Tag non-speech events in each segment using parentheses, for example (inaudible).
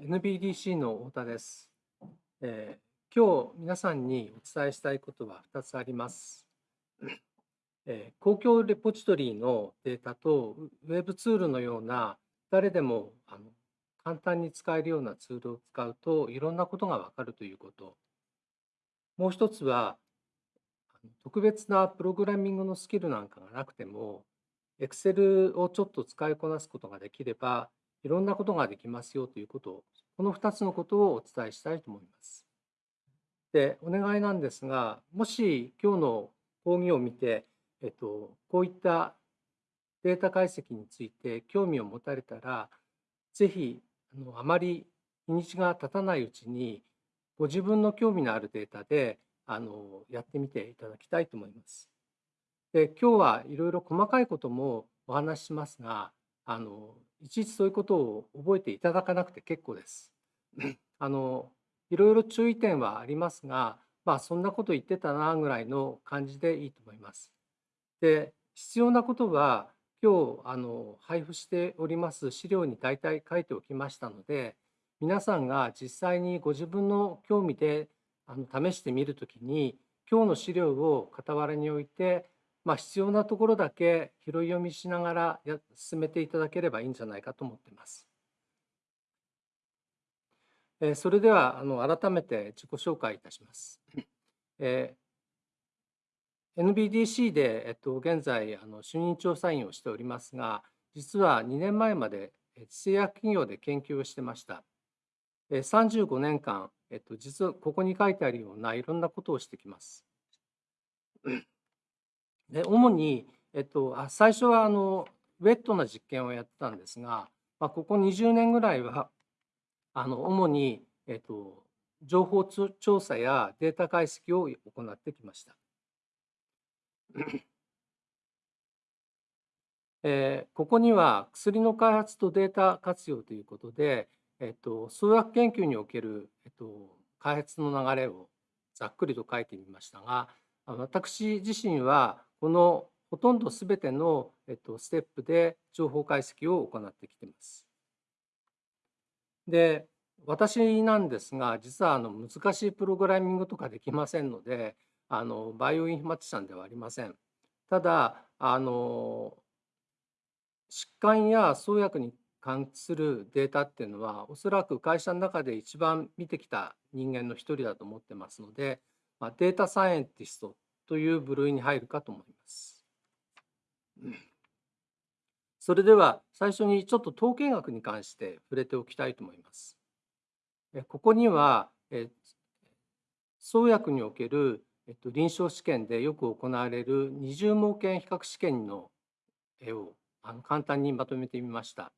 NBDC の太田です、えー、今日皆さんにお伝えしたいことは2つあります。えー、公共レポジトリのデータとウェブツールのような誰でもあの簡単に使えるようなツールを使うといろんなことがわかるということ。もう一つは特別なプログラミングのスキルなんかがなくても Excel をちょっと使いこなすことができればいろんなことができますよということを、この2つのことをお伝えしたいと思います。で、お願いなんですが、もし今日の講義を見て、えっと、こういったデータ解析について興味を持たれたら、ぜひあのあまり日にちが経たないうちに、ご自分の興味のあるデータであのやってみていただきたいと思います。で今日はいろいろ細かいこともお話ししますがあのいちいちそういうことを覚えていただかなくて結構です。(laughs) あのいろいろ注意点はありますが、まあ、そんなこと言ってたなぐらいの感じでいいと思います。で必要なことは今日あの配布しております資料に大体書いておきましたので皆さんが実際にご自分の興味であの試してみるときに今日の資料を傍らに置いてまあ、必要なところだけ拾い読みしながら進めていただければいいんじゃないかと思っています。えそれではあの改めて自己紹介いたします。えー、NBDC で、えっと、現在あの主任調査員をしておりますが実は2年前まで製薬企業で研究をしてました。35年間、えっと、実はここに書いてあるようないろんなことをしてきます。で主に、えっと、あ最初はあのウェットな実験をやってたんですが、まあ、ここ20年ぐらいはあの主に、えっと、情報調査やデータ解析を行ってきました。(clears throat) えー、ここには薬の開発とデータ活用ということで、えっと、創薬研究における、えっと、開発の流れをざっくりと書いてみましたが私自身はこのほとんどすべての、えっと、ステップで情報解析を行ってきています。で私なんですが実はあの難しいプログラミングとかできませんのであのバイオインフマティシャンではありません。ただあの疾患や創薬に関するデータっていうのはおそらく会社の中で一番見てきた人間の一人だと思ってますので、まあ、データサイエンティストという部類に入るかと思います。それでは最初にちょっと統計学に関して触れておきたいと思います。ここには創薬における臨床試験でよく行われる二重盲検比較試験の絵を簡単にまとめてみました。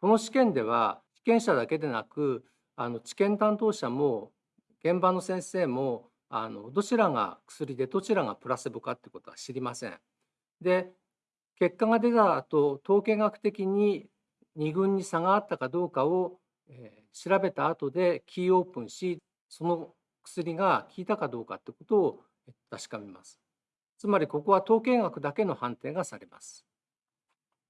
この試験では被験者だけでなくあの治験担当者も現場の先生もあのどちらが薬でどちらがプラセボかってことは知りません。で結果が出た後統計学的に2群に差があったかどうかを、えー、調べた後でキーオープンしその薬が効いたかどうかってことを確かめます。つまりここは統計学だけの判定がされます。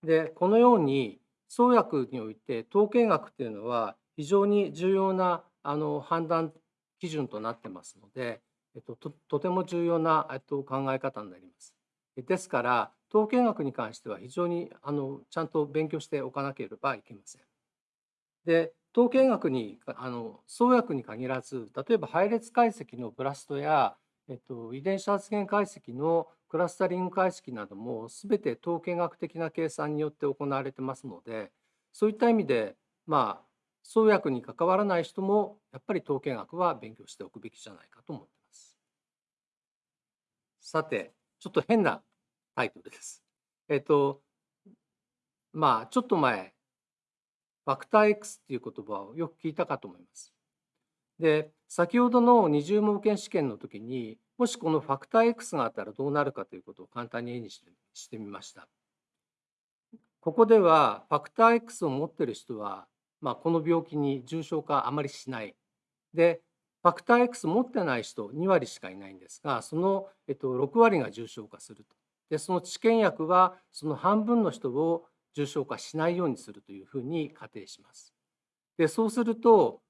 でこのように創薬において統計学っていうのは非常に重要なあの判断基準となってますのでえっと、ととても重要な、えっと、考え方になります。ですから統計学に関しては非常にあのちゃんと勉強しておかなければいけません。で統計学にあの創薬に限らず例えば配列解析のブラストや、えっと、遺伝子発現解析のクラスタリング解析なども全て統計学的な計算によって行われてますのでそういった意味でまあ創薬に関わらない人もやっぱり統計学は勉強しておくべきじゃないかと思ってさて、ちょっと変なタイトルです。えっと、まあ、ちょっと前、ファクター X っていう言葉をよく聞いたかと思います。で、先ほどの二重盲検試験の時に、もしこのファクター X があったらどうなるかということを簡単に絵にしてしてみました。ここではファクター X を持ってる人は、まあ、この病気に重症化あまりしない。で、ファクター X 持ってない人2割しかいないんですがその、えっと、6割が重症化するとでその治験薬はその半分の人を重症化しないようにするというふうに仮定します。でそうすると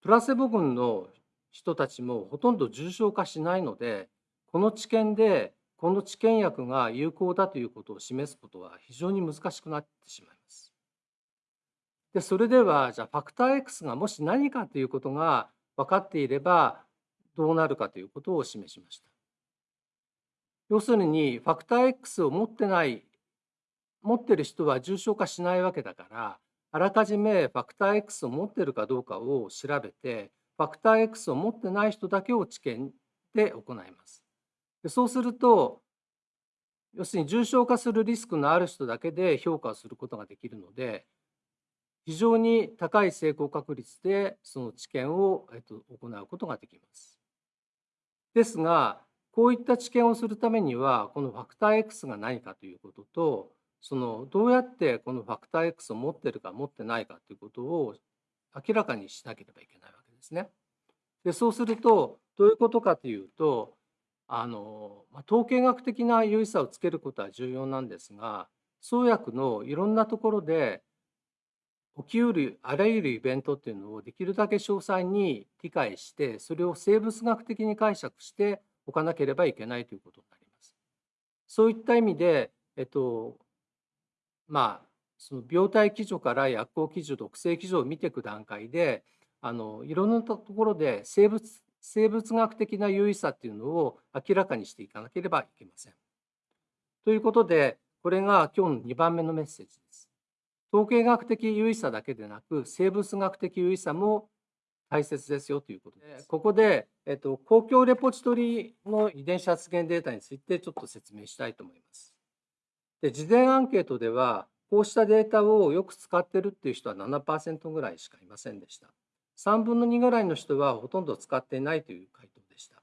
プラセボ群の人たちもほとんど重症化しないのでこの治験でこの治験薬が有効だということを示すことは非常に難しくなってしまいます。でそれではじゃあファクター X がもし何かということが分かっていればどうなるかということを示しました。要するにファクター X を持ってない持ってる人は重症化しないわけだからあらかじめファクター X を持ってるかどうかを調べてファクター X を持ってない人だけを治験で行います。でそうすると要するに重症化するリスクのある人だけで評価をすることができるので非常に高い成功確率でその治験を、えっと、行うことができます。ですがこういった治験をするためにはこのファクター X が何かということとそのどうやってこのファクター X を持ってるか持ってないかということを明らかにしなければいけないわけですね。でそうするとどういうことかというとあの、まあ、統計学的な優位さをつけることは重要なんですが創薬のいろんなところで起きうるあらゆるイベントっていうのをできるだけ詳細に理解してそれを生物学的に解釈しておかなければいけないということになります。そういった意味で、えっと、まあその病態基準から薬効基準毒性基準を見ていく段階であのいろんなところで生物生物学的な優位さっていうのを明らかにしていかなければいけません。ということでこれが今日の2番目のメッセージです。統計学的優位さだけでなく生物学的優位さも大切ですよということです。ここで、えっと、公共レポジトリの遺伝子発現データについてちょっと説明したいと思います。で事前アンケートではこうしたデータをよく使ってるっていう人は7%ぐらいしかいませんでした。3分の2ぐらいの人はほとんど使っていないという回答でした。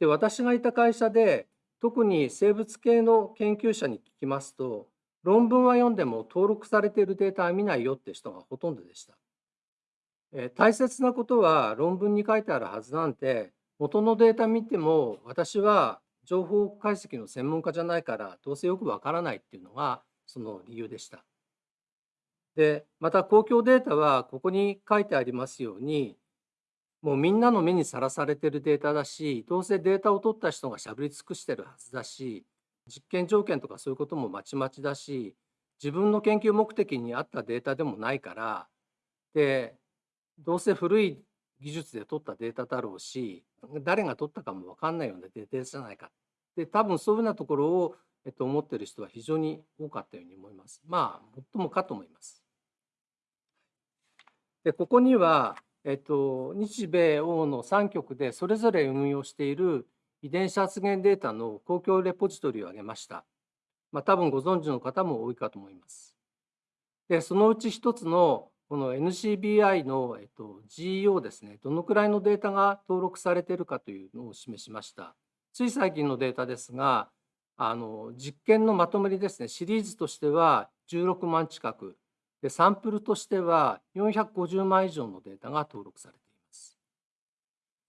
で私がいた会社で特に生物系の研究者に聞きますと論文は読んでも登録されているデータは見ないよって人がほとんどでした。え大切なことは論文に書いてあるはずなんて元のデータ見ても私は情報解析の専門家じゃないからどうせよくわからないっていうのがその理由でした。でまた公共データはここに書いてありますようにもうみんなの目にさらされてるデータだしどうせデータを取った人がしゃべり尽くしてるはずだし実験条件とかそういうこともまちまちだし自分の研究目的に合ったデータでもないからでどうせ古い技術で取ったデータだろうし誰が取ったかも分かんないようなデータじゃないかで多分そういうようなところを、えっと、思ってる人は非常に多かったように思います。まあ最もかと思います。でここには、えっと、日米欧の3局でそれぞれ運用している遺伝子発現データの公共レポジトリを挙げました。まあ、多分ご存知の方も多いかと思います。で、そのうち一つのこの NCBI の、えっと、GEO ですね、どのくらいのデータが登録されているかというのを示しました。つい最近のデータですが、あの実験のまとめりですね、シリーズとしては16万近く、でサンプルとしては450万以上のデータが登録されています。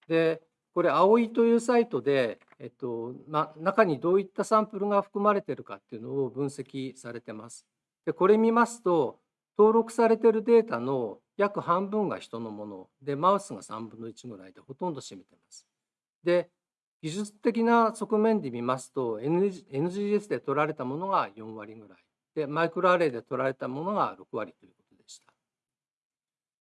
で、これ、葵というサイトで、えっとま、中にどういったサンプルが含まれているかっていうのを分析されてます。で、これ見ますと、登録されているデータの約半分が人のもので、マウスが3分の1ぐらいでほとんど占めてます。で、技術的な側面で見ますと、NGS で取られたものが4割ぐらい。で、マイクロアレイで取られたものが6割ということでした。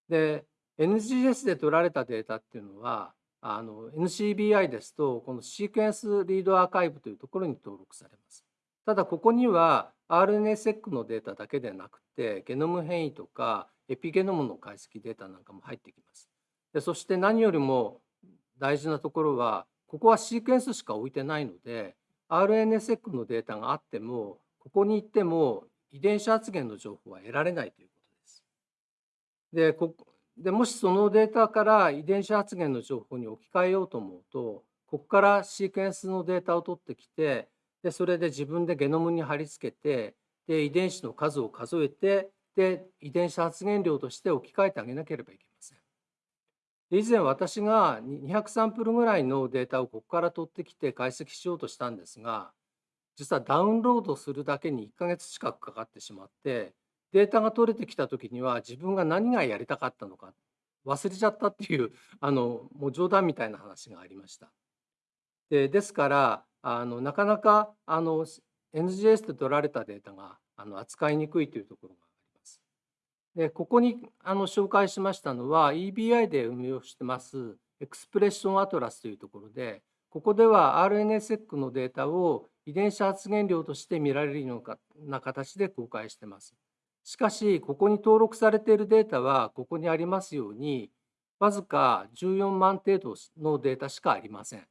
で、NGS で取られたデータっていうのは、あの NCBI ですとこのシークエンスリードアーカイブというところに登録されます。ただここには RNA-seq のデータだけでなくてゲノム変異とかエピゲノムの解析データなんかも入ってきます。でそして何よりも大事なところはここはシークエンスしか置いてないので RNA-seq のデータがあってもここに行っても遺伝子発現の情報は得られないということです。でこでもしそのデータから遺伝子発現の情報に置き換えようと思うとここからシークエンスのデータを取ってきてでそれで自分でゲノムに貼り付けてで遺伝子の数を数えてで遺伝子発現量として置き換えてあげなければいけません。以前私が200サンプルぐらいのデータをここから取ってきて解析しようとしたんですが実はダウンロードするだけに1ヶ月近くかかってしまってデータが取れてきた時には自分が何がやりたかったのか忘れちゃったっていう (laughs) あのもう冗談みたいな話がありました。でですからあのなかなかあの NGS で取られたデータがあの扱いにくいというところがあります。でここにあの紹介しましたのは EBI で運用してます Expression Atlas というところでここでは RNA-seq のデータを遺伝子発現量として見られるような形で公開してます。しかし、ここに登録されているデータは、ここにありますように、わずか14万程度のデータしかありません。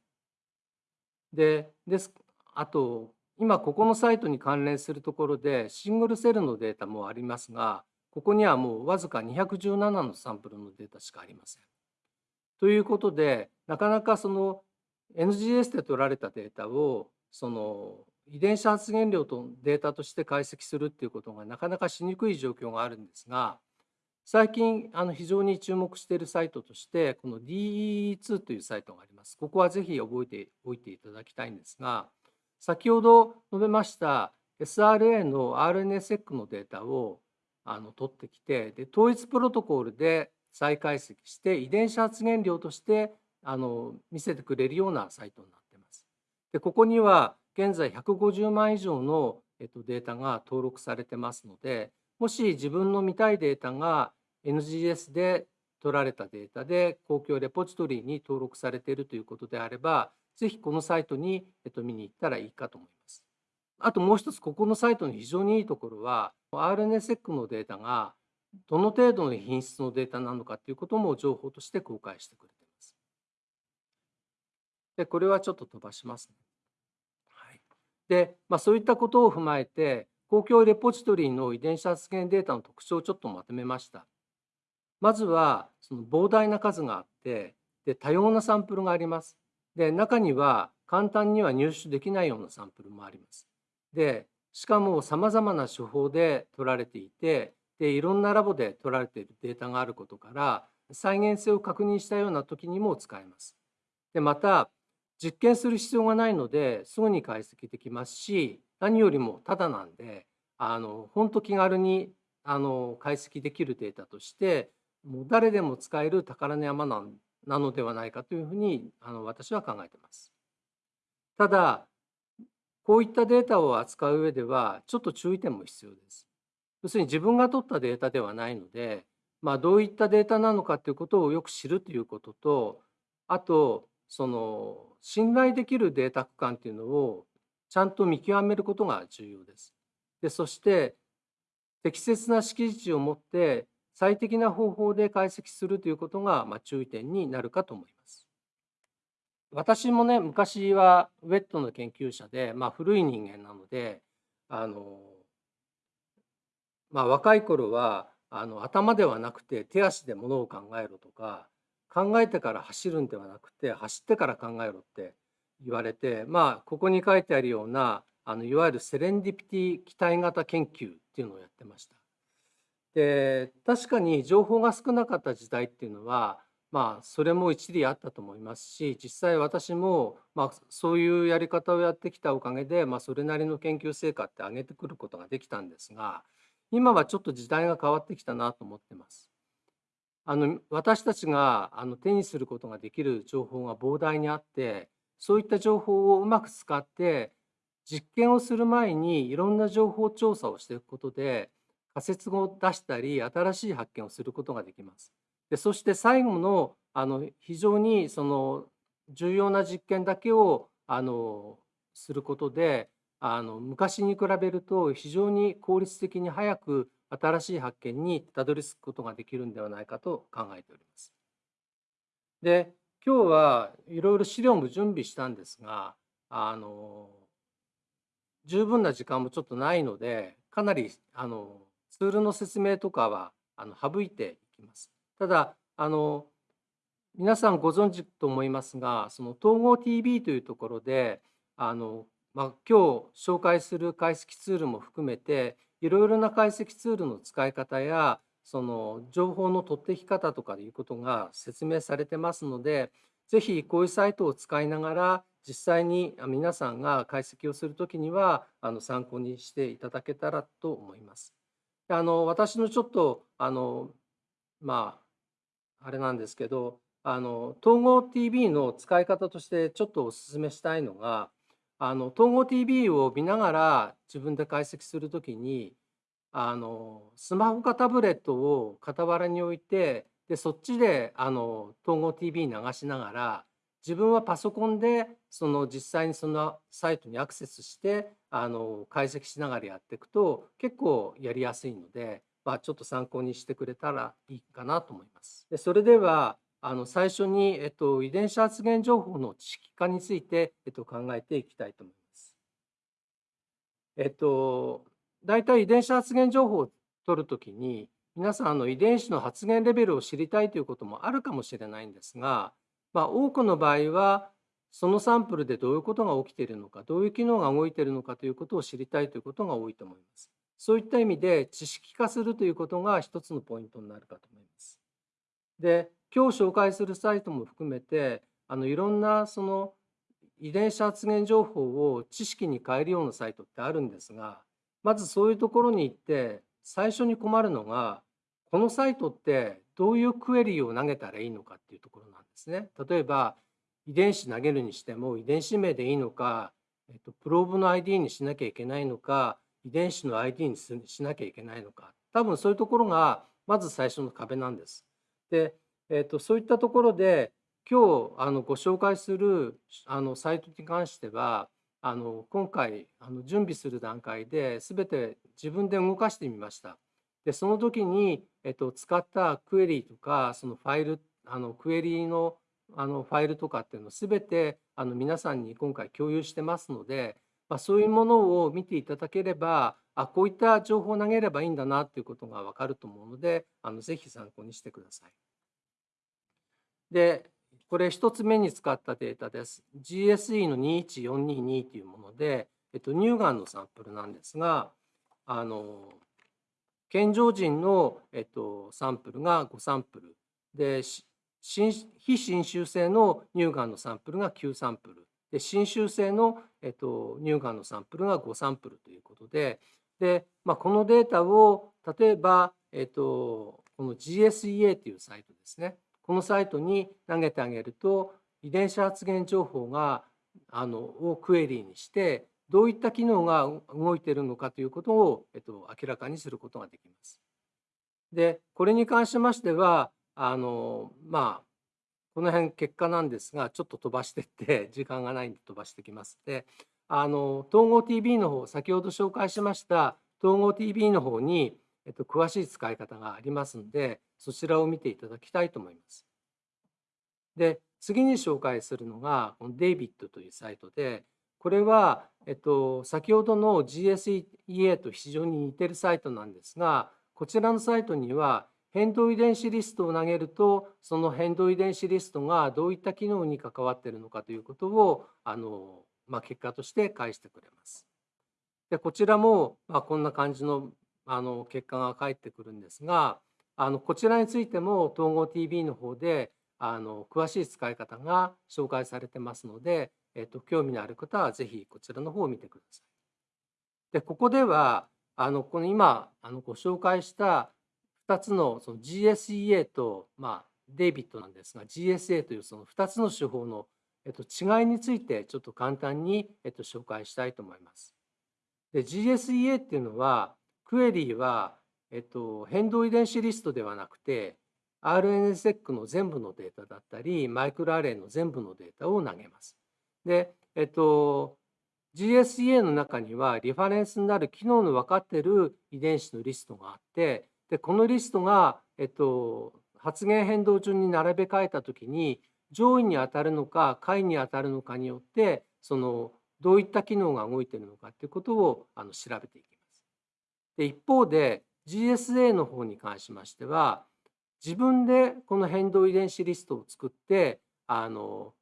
で、ですあと、今ここのサイトに関連するところで、シングルセルのデータもありますが、ここにはもうわずか217のサンプルのデータしかありません。ということで、なかなかその NGS で取られたデータをその遺伝子発現量とデータとして解析するっていうことがなかなかしにくい状況があるんですが最近あの非常に注目しているサイトとしてこの DE2 というサイトがあります。ここはぜひ覚えておいていただきたいんですが先ほど述べました SRA の RNA-seq のデータをあの取ってきてで統一プロトコルで再解析して遺伝子発現量としてあの見せてくれるようなサイトになっています。でここには現在150万以上の、えっと、データが登録されてますのでもし自分の見たいデータが NGS で取られたデータで公共レポジトリに登録されているということであればぜひこのサイトに、えっと、見に行ったらいいかと思います。あともう一つここのサイトの非常にいいところは RNA-seq のデータがどの程度の品質のデータなのかということも情報として公開してくれています。でこれはちょっと飛ばしますね。で、まあ、そういったことを踏まえて公共レポジトリの遺伝子発現データの特徴をちょっとまとめました。まずはその膨大な数があってで多様なサンプルがあります。で中には簡単には入手できないようなサンプルもあります。でしかもさまざまな手法で取られていてでいろんなラボで取られているデータがあることから再現性を確認したような時にも使えます。でまた実験する必要がないのですぐに解析できますし何よりもただなんであの本当気軽にあの解析できるデータとしてもう誰でも使える宝の山ななのではないかというふうにあの私は考えてます。ただこういったデータを扱う上ではちょっと注意点も必要です。要するに自分が取ったデータではないので、まあ、どういったデータなのかということをよく知るということとあとその信頼できるデータ区間というのをちゃんと見極めることが重要です。でそして適切な識字値を持って最適な方法で解析するということが、まあ、注意点になるかと思います。私もね昔はウェットの研究者で、まあ、古い人間なのであのまあ、若い頃はあの頭ではなくて手足でものを考えろとか考えてから走るんではなくて走ってから考えろって言われてまあここに書いてあるようなあのいわゆるセレンディピティ期待型研究っていうのをやってました。で確かに情報が少なかった時代っていうのはまあそれも一理あったと思いますし実際私もまあそういうやり方をやってきたおかげでまあそれなりの研究成果って上げてくることができたんですが今はちょっと時代が変わってきたなと思って。あの私たちがあの手にすることができる情報が膨大にあってそういった情報をうまく使って実験をする前にいろんな情報調査をしていくことで仮説を出したり新しい発見をすることができます。でそして最後のあの非常にその重要な実験だけをあのすることであの昔に比べると非常に効率的に早く新しい発見にたどり着くことができるんではないかと考えております。で今日はいろいろ資料も準備したんですがあの十分な時間もちょっとないのでかなりあのツールの説明とかはあの省いていきます。ただあの皆さんご存知と思いますがその統合 TV というところであのまあ、今日紹介する解析ツールも含めていろいろな解析ツールの使い方やその情報の取ってき方とかいうことが説明されてますのでぜひこういうサイトを使いながら実際に皆さんが解析をする時にはあの参考にしていただけたらと思います。あの私のちょっとあのまああれなんですけどあの統合 TV の使い方としてちょっとお勧めしたいのがあの統合 TV を見ながら自分で解析するときにあのスマホかタブレットを傍らに置いてでそっちであの統合 TV 流しながら自分はパソコンでその実際にそのサイトにアクセスしてあの解析しながらやっていくと結構やりやすいので、まあ、ちょっと参考にしてくれたらいいかなと思います。でそれではあの最初に、えっと、遺伝子発現情報の知識化について、えっと、考えていきたいと思います。えっと、大体遺伝子発現情報を取るときに皆さんあの遺伝子の発現レベルを知りたいということもあるかもしれないんですが、まあ、多くの場合はそのサンプルでどういうことが起きているのかどういう機能が動いているのかということを知りたいということが多いと思います。そういった意味で知識化するということが一つのポイントになるかと思います。で今日紹介するサイトも含めてあのいろんなその遺伝子発現情報を知識に変えるようなサイトってあるんですがまずそういうところに行って最初に困るのがこのサイトってどういうクエリを投げたらいいのかっていうところなんですね。例えば遺伝子投げるにしても遺伝子名でいいのか、えっと、プローブの ID にしなきゃいけないのか遺伝子の ID にしなきゃいけないのか多分そういうところがまず最初の壁なんです。でえーと、そういったところで今日あのご紹介するあのサイトに関してはあの今回あの準備する段階で全て自分で動かしてみました。でその時に、えっと、使ったクエリとかそのファイルあのクエリのあのファイルとかっていうのを全てあの皆さんに今回共有してますので、まあ、そういうものを見ていただければあこういった情報を投げればいいんだなっていうことが分かると思うのであのぜひ参考にしてください。で、これ1つ目に使ったデータです。GSE の21422というもので、えっと、乳がんのサンプルなんですが、あの健常人の、えっと、サンプルが5サンプル。で非侵襲性の乳がんのサンプルが9サンプル。で侵襲性の、えっと、乳がんのサンプルが5サンプルということで。で、まあ、このデータを例えば、えっと、この GSEA というサイトですね。このサイトに投げてあげると遺伝子発現情報があのをクエリーにしてどういった機能が動いているのかということを、えっと、明らかにすることができます。でこれに関しましてはあのまあこの辺結果なんですがちょっと飛ばしてって (laughs) 時間がないんで飛ばしてきますであの統合 TV の方先ほど紹介しました統合 TV の方にえっと、詳しい使い方がありますのでそちらを見ていただきたいと思います。で次に紹介するのがこのデイビッドというサイトでこれは、えっと、先ほどの GSEA と非常に似てるサイトなんですがこちらのサイトには変動遺伝子リストを投げるとその変動遺伝子リストがどういった機能に関わっているのかということをあの、まあ、結果として返してくれます。でこちらも、まあ、こんな感じのあの結果が返ってくるんですがあのこちらについても統合 TV の方であの詳しい使い方が紹介されてますので、えっと、興味のある方はぜひこちらの方を見てください。でここではあのこの今あのご紹介した2つのその GSEA と、まあ、デイビッドなんですが GSA というその2つの手法の、えっと、違いについてちょっと簡単に、えっと、紹介したいと思います。で GSEA っていうのはクエリーは、えっと、変動遺伝子リストではなくて RNSEC の全部のデータだったりマイクロアレイの全部のデータを投げます。で、えっと、GSEA の中にはリファレンスになる機能の分かっている遺伝子のリストがあってでこのリストが、えっと、発現変動順に並べ替えた時に上位に当たるのか下位に当たるのかによってそのどういった機能が動いているのかということをあの調べていきます。で一方で GSA の方に関しましては自分でこの変動遺伝子リストを作ってあの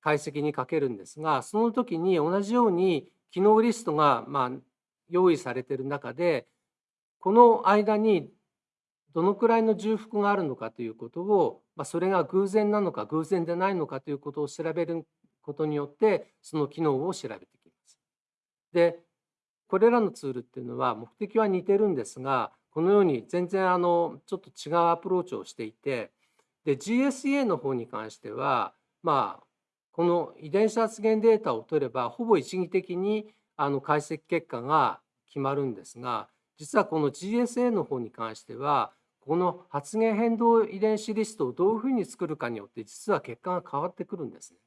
解析にかけるんですがその時に同じように機能リストがま用意されている中でこの間にどのくらいの重複があるのかということを、ま、それが偶然なのか偶然でないのかということを調べることによってその機能を調べてきます。でこれらのツールっていうのは目的は似てるんですがこのように全然あのちょっと違うアプローチをしていてで GSA の方に関してはまあこの遺伝子発現データを取ればほぼ一義的にあの解析結果が決まるんですが実はこの GSA の方に関してはこの発現変動遺伝子リストをどういうふうに作るかによって実は結果が変わってくるんですね。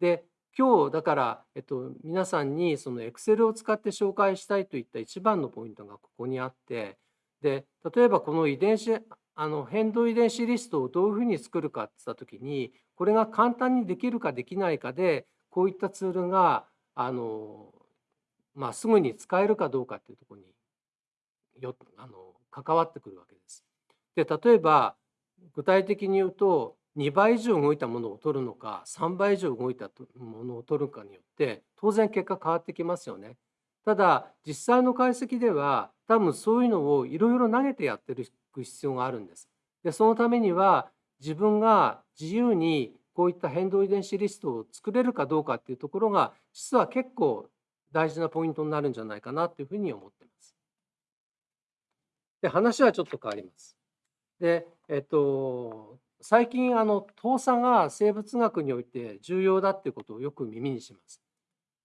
で今日だから、えっと、皆さんにその Excel を使って紹介したいといった一番のポイントがここにあってで例えばこの遺伝子あの変動遺伝子リストをどういうふうに作るかって言った時にこれが簡単にできるかできないかでこういったツールがあの、まあ、すぐに使えるかどうかっていうところによあの関わってくるわけです。で例えば具体的に言うと2倍以上動いたものを取るのか3倍以上動いたものを取るかによって当然結果変わってきますよね。ただ実際の解析では多分そういうのをいろいろ投げてやってる必要があるんです。でそのためには自分が自由にこういった変動遺伝子リストを作れるかどうかっていうところが実は結構大事なポイントになるんじゃないかなというふうに思ってます。で話はちょっと変わります。でえっと最近あの遠さが生物学において重要だっていうことをよく耳にします。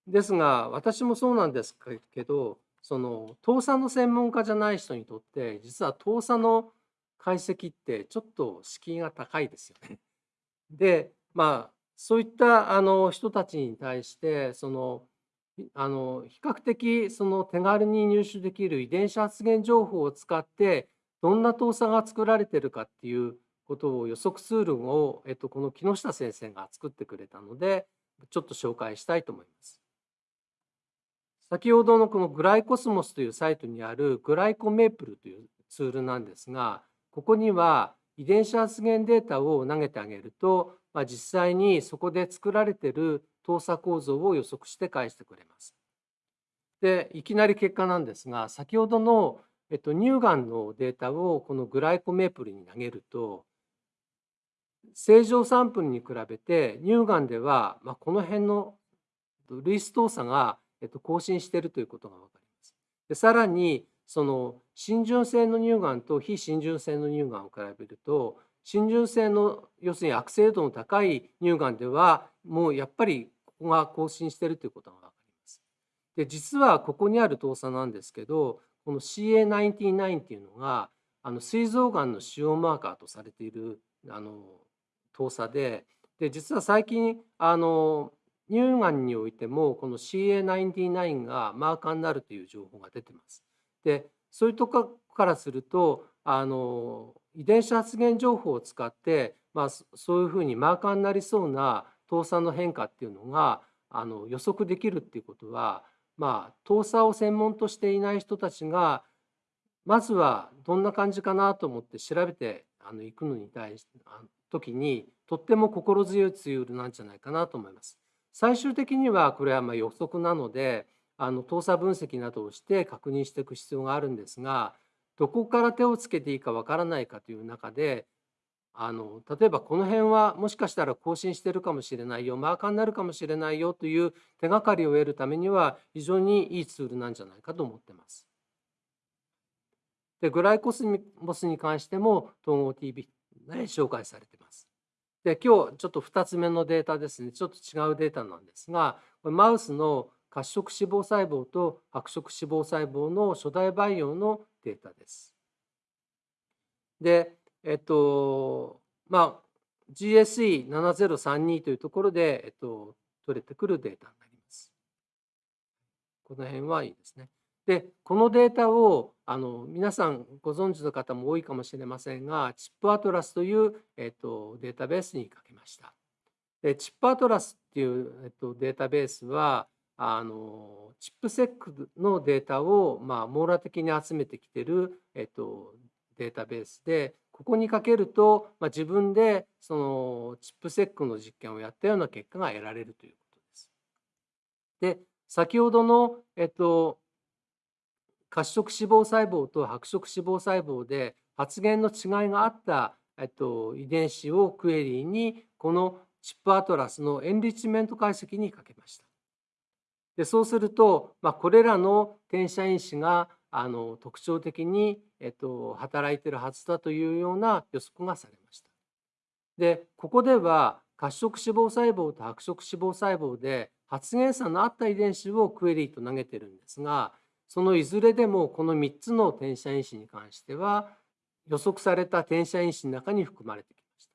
ですが私もそうなんですけどその遠さの専門家じゃない人にとって実は遠さの解析ってちょっと敷居が高いですよね。でまあそういったあの人たちに対してそのあの比較的その手軽に入手できる遺伝子発現情報を使ってどんな遠さが作られてるかっていうことを予測ツールを、えっと、この木下先生が作ってくれたのでちょっと紹介したいと思います。先ほどのこのグライコスモスというサイトにあるグライコメープルというツールなんですがここには遺伝子発現データを投げてあげると、まあ、実際にそこで作られている動作構造を予測して返してくれます。でいきなり結果なんですが先ほどの、えっと、乳がんのデータをこのグライコメープルに投げると正常サンプルに比べて乳がんでは、まあ、この辺の類似動作が、えっと、更新しているということが分かります。でさらにその浸潤性の乳がんと非浸潤性の乳がんを比べると浸潤性の要するに悪性度の高い乳がんではもうやっぱりここが更新しているということが分かります。で実はここにある動作なんですけどこの CA99 っていうのがあの膵臓がんの腫瘍マーカーとされているあの動作でで実は最近あの乳がんにおいてもこの CA99 がマーカーになるという情報が出てます。でそういうとこからするとあの遺伝子発現情報を使って、まあ、そういうふうにマーカーになりそうな糖酸の変化っていうのがあの予測できるっていうことは、まあ、糖酸を専門としていない人たちがまずはどんな感じかなと思って調べてあの行くのに対して時にとっても心強いツールなんじゃないかなと思います。最終的にはこれはま予測なのであの動作分析などをして確認していく必要があるんですがどこから手をつけていいかわからないかという中であの例えばこの辺はもしかしたら更新してるかもしれないよマーカーになるかもしれないよという手がかりを得るためには非常にいいツールなんじゃないかと思ってます。でグライコスモスに関しても統合 TV で紹介されてます。で今日ちょっと2つ目のデータですねちょっと違うデータなんですがマウスの褐色脂肪細胞と白色脂肪細胞の初代培養のデータです。で、えっと、まあ、GSE7032 というところで、えっと、取れてくるデータになります。この辺はいいですね。で、このデータをあの皆さんご存知の方も多いかもしれませんが、チップアトラスという、えっと、データベースにかけました。でチップアトラスっていう、えっと、データベースは、あのチップセックのデータを、まあ、網羅的に集めてきてる、えっと、データベースでここにかけると、まあ、自分でそのチップセックの実験をやったような結果が得られるということです。で先ほどの、えっと、褐色脂肪細胞と白色脂肪細胞で発現の違いがあった、えっと、遺伝子をクエリーにこのチップアトラスのエンリッチメント解析にかけました。でそうすると、まあ、これらの転写因子があの特徴的に、えっと、働いてるはずだというような予測がされました。でここでは褐色脂肪細胞と白色脂肪細胞で発現差のあった遺伝子をクエリーと投げてるんですがそのいずれでもこの3つの転写因子に関しては予測された転写因子の中に含まれてきました。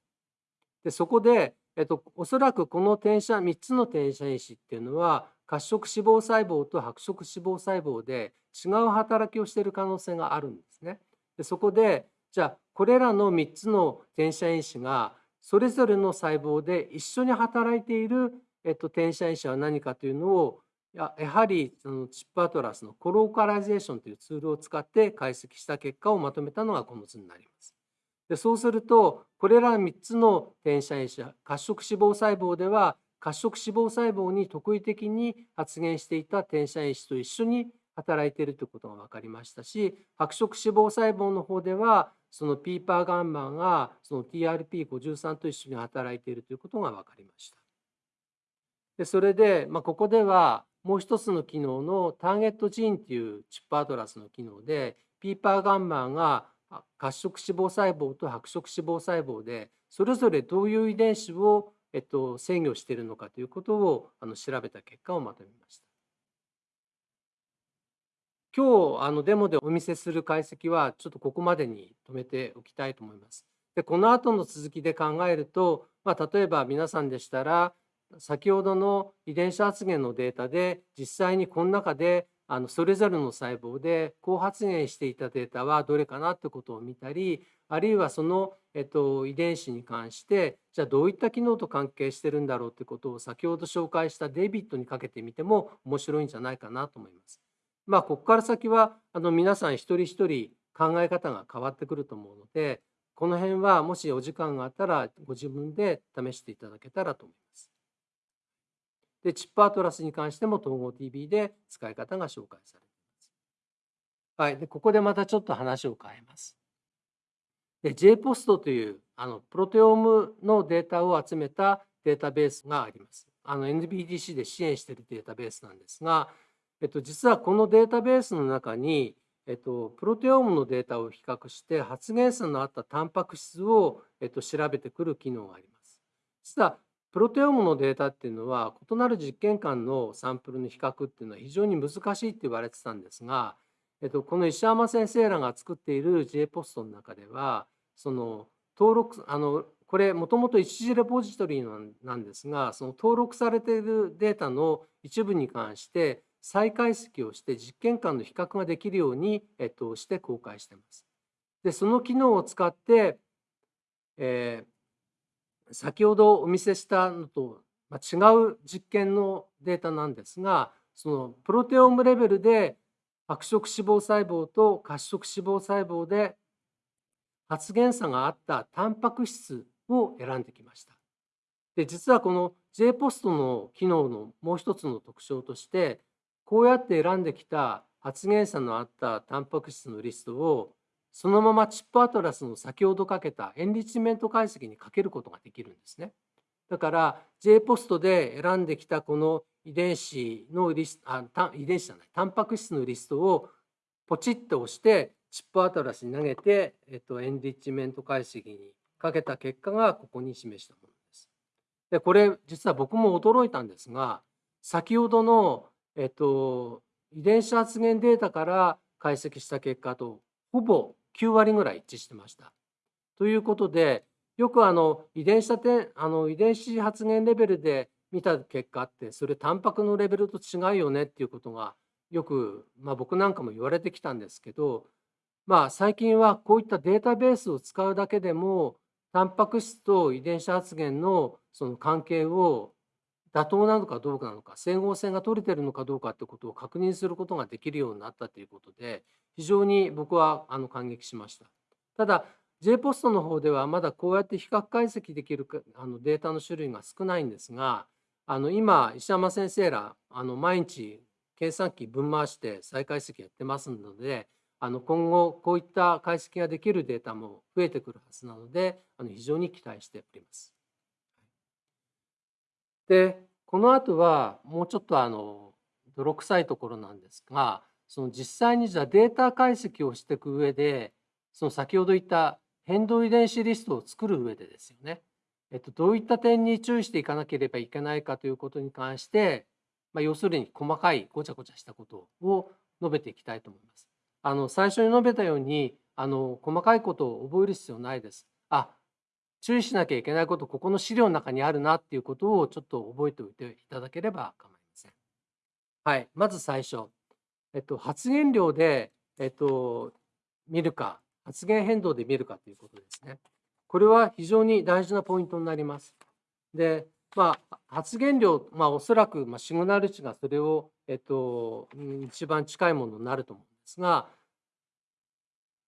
でそこで、えっと、おそらくこの転写3つの転写因子っていうのは褐色脂肪細胞と白色脂肪細胞で違う働きをしている可能性があるんですね。でそこでじゃあこれらの3つの転写因子がそれぞれの細胞で一緒に働いている、えっと、転写因子は何かというのをややはりその ChIP-Atlas の colocalization というツールを使って解析した結果をまとめたのがこの図になります。でそうするとこれら3つの転写因子褐色脂肪細胞では褐色脂肪細胞に特異的に発現していた転写因子と一緒に働いているということが分かりましたし白色脂肪細胞の方ではそのピーパーガンマがその TRP53 と一緒に働いているということが分かりました。でそれで、まあ、ここではもう一つの機能のターゲットジーンっていうチップアトラスの機能でピーパーガンマが褐色脂肪細胞と白色脂肪細胞でそれぞれどういう遺伝子をえっと、制御しているのかということをあの調べた結果をまとめました。今日あのデモでお見せする解析はちょっとここまでに止めておきたいと思います。でこの後の続きで考えると、まあ、例えば皆さんでしたら先ほどの遺伝子発現のデータで実際にこの中であのそれぞれの細胞で高発現していたデータはどれかなってことを見たりあるいはその、えっと、遺伝子に関してじゃあどういった機能と関係してるんだろうってことを先ほど紹介したデビットにかけてみても面白いんじゃないかなと思います。まあここから先はあの皆さん一人一人考え方が変わってくると思うのでこの辺はもしお時間があったらご自分で試していただけたらと思います。で、チップアトラスに関しても統合 TV で使い方が紹介されています。はい。で、ここでまたちょっと話を変えます。で、JPOST というあのプロテオームのデータを集めたデータベースがあります。あの NBDC で支援しているデータベースなんですが、えっと、実はこのデータベースの中に、えっと、プロテオームのデータを比較して発現数のあったタンパク質を、えっと、調べてくる機能があります。実はプロテオームのデータっていうのは異なる実験間のサンプルの比較っていうのは非常に難しいって言われてたんですが、えっと、この石山先生らが作っている J ポストの中ではその登録あのこれもともと一時レポジトリなんですがその登録されているデータの一部に関して再解析をして実験間の比較ができるように、えっと、して公開してます。でその機能を使って、えー、先ほどお見せしたのと違う実験のデータなんですがそのプロテオームレベルで白色脂肪細胞と褐色脂肪細胞で発現差があったタンパク質を選んできました。で実はこの J ポストの機能のもう一つの特徴としてこうやって選んできた発現差のあったタンパク質のリストをそのままチップアトラスの先ほどかけたエンリッチメント解析にかけることができるんですね。だから J ポストで選んできたこの遺伝子のリスあ遺伝子じゃないタンパク質のリストをポチッと押してチップアトラスに投げて、えっと、エンリッチメント解析にかけた結果がここに示したものです。でこれ実は僕も驚いたんですが先ほどの、えっと、遺伝子発現データから解析した結果とほぼ9割ぐらい一致してました。ということでよくあの遺伝子あの遺伝子発現レベルで見た結果ってそれタンパクのレベルと違うよねっていうことがよく、まあ、僕なんかも言われてきたんですけど、まあ、最近はこういったデータベースを使うだけでもタンパク質と遺伝子発現のその関係を妥当なのかどうかなのか整合性が取れてるのかどうかってことを確認することができるようになったということで非常に僕はあの感激しました。ただ J ポストの方ではまだこうやって比較解析できるあのデータの種類が少ないんですがあの今石山先生らあの毎日計算機分回して再解析やってますのであの今後こういった解析ができるデータも増えてくるはずなのであの非常に期待しております。でこの後はもうちょっとあの泥臭いところなんですがその実際にじゃあデータ解析をしていく上でその先ほど言った変動遺伝子リストを作る上でですよね、えっと、どういった点に注意していかなければいけないかということに関して、まあ、要するに細かいごちゃごちゃしたことを述べていきたいと思います。あの最初に述べたようにあの細かいことを覚える必要ないです。あ注意しなきゃいけないことここの資料の中にあるなっていうことをちょっと覚えておいていただければ構いません。はい、まず最初、えっと、発言量で、えっと、見るか発言変動で見るかということですね。これは非常に大事なポイントになります。で、まあ、発言量、まあ、おそらく、まあ、シグナル値がそれを、えっと、一番近いものになると思うんですが、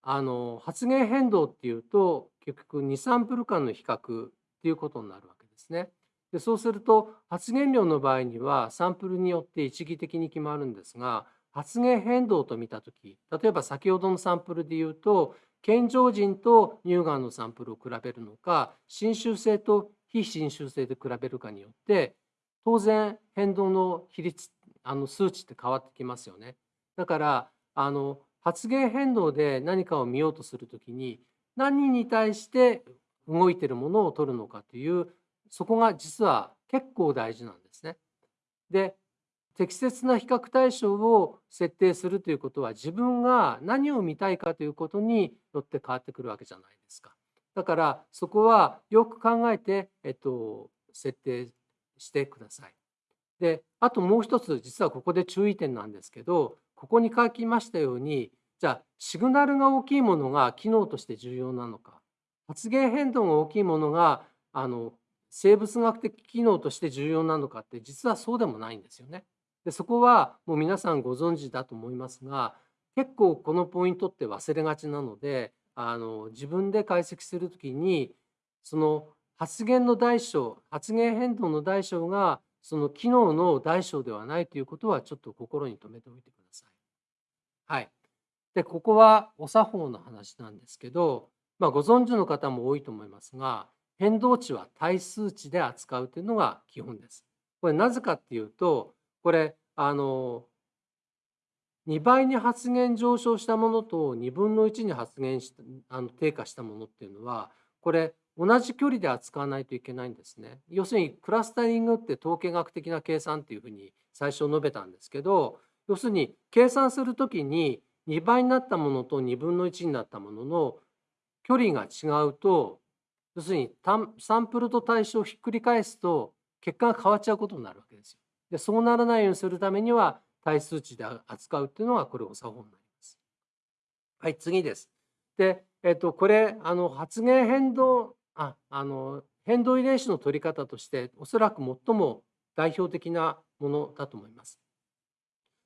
あの発言変動っていうと結局2サンプル間の比較っていうことになるわけですね。でそうすると発言量の場合にはサンプルによって一義的に決まるんですが発言変動と見た時例えば先ほどのサンプルで言うと健常人と乳がんのサンプルを比べるのか侵襲性と非侵襲性で比べるかによって当然変動の比率あの数値って変わってきますよね。だからあの発言変動で何かを見ようとするときに何に対して動いてるものを取るのかというそこが実は結構大事なんですね。で適切な比較対象を設定するということは自分が何を見たいかということによって変わってくるわけじゃないですか。だからそこはよく考えて、えっと、設定してください。であともう一つ実はここで注意点なんですけどここに書きましたようにじゃあシグナルが大きいものが機能として重要なのか発言変動が大きいものがあの生物学的機能として重要なのかって実はそうでもないんですよね。でそこはもう皆さんご存知だと思いますが結構このポイントって忘れがちなのであの自分で解析する時にその発言の大小発言変動の大小がその機能の大小ではないということはちょっと心に留めておいてください。はい。でここはお作法の話なんですけど、まあ、ご存知の方も多いと思いますが変動値は対数値で扱うというのが基本です。これなぜかっていうとこれあの2倍に発言上昇したものと2分の1に発言しあの低下したものっていうのはこれ同じ距離で扱わないといけないんですね。要するにクラスタリングって統計学的な計算っていうふうに最初述べたんですけど要するに計算するときに2倍になったものと2分の1になったものの距離が違うと要するにサンプルと対象をひっくり返すと結果が変わっちゃうことになるわけですよ。でそうならないようにするためには対数値で扱うっていうのがこれお作法になります。はい次です。で、えっと、これあの発言変動ああの変動遺伝子の取り方としておそらく最も代表的なものだと思います。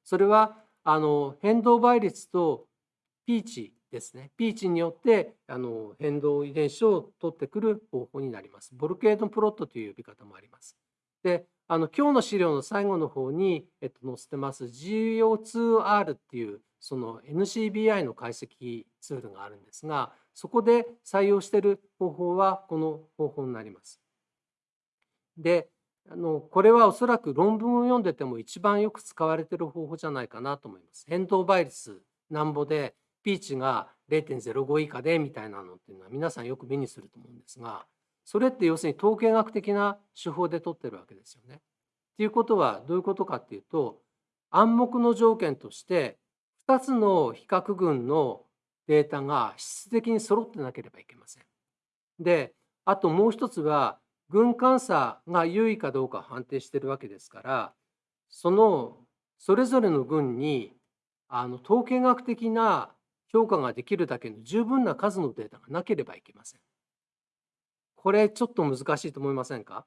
それはあの変動倍率とピーチですね。ピーチによってあの変動遺伝子を取ってくる方法になります。ボルケードプロットという呼び方もあります。で、あの今日の資料の最後の方に、えっと、載せてます GO2R っていうその NCBI の解析ツールがあるんですが、そこで採用している方法はこの方法になります。で、あのこれはおそらく論文を読んでても一番よく使われている方法じゃないかなと思います。変動倍率なんぼでピーチが0.05以下でみたいなのっていうのは皆さんよく目にすると思うんですがそれって要するに統計学的な手法で取ってるわけですよね。っていうことはどういうことかっていうと暗黙の条件として2つの比較群のデータが質的に揃ってなければいけません。であともう一つは軍監査が優位かどうか判定してるわけですからそのそれぞれの軍にあの統計学的な評価ができるだけの十分な数のデータがなければいけません。これちょっと難しいと思いませんか？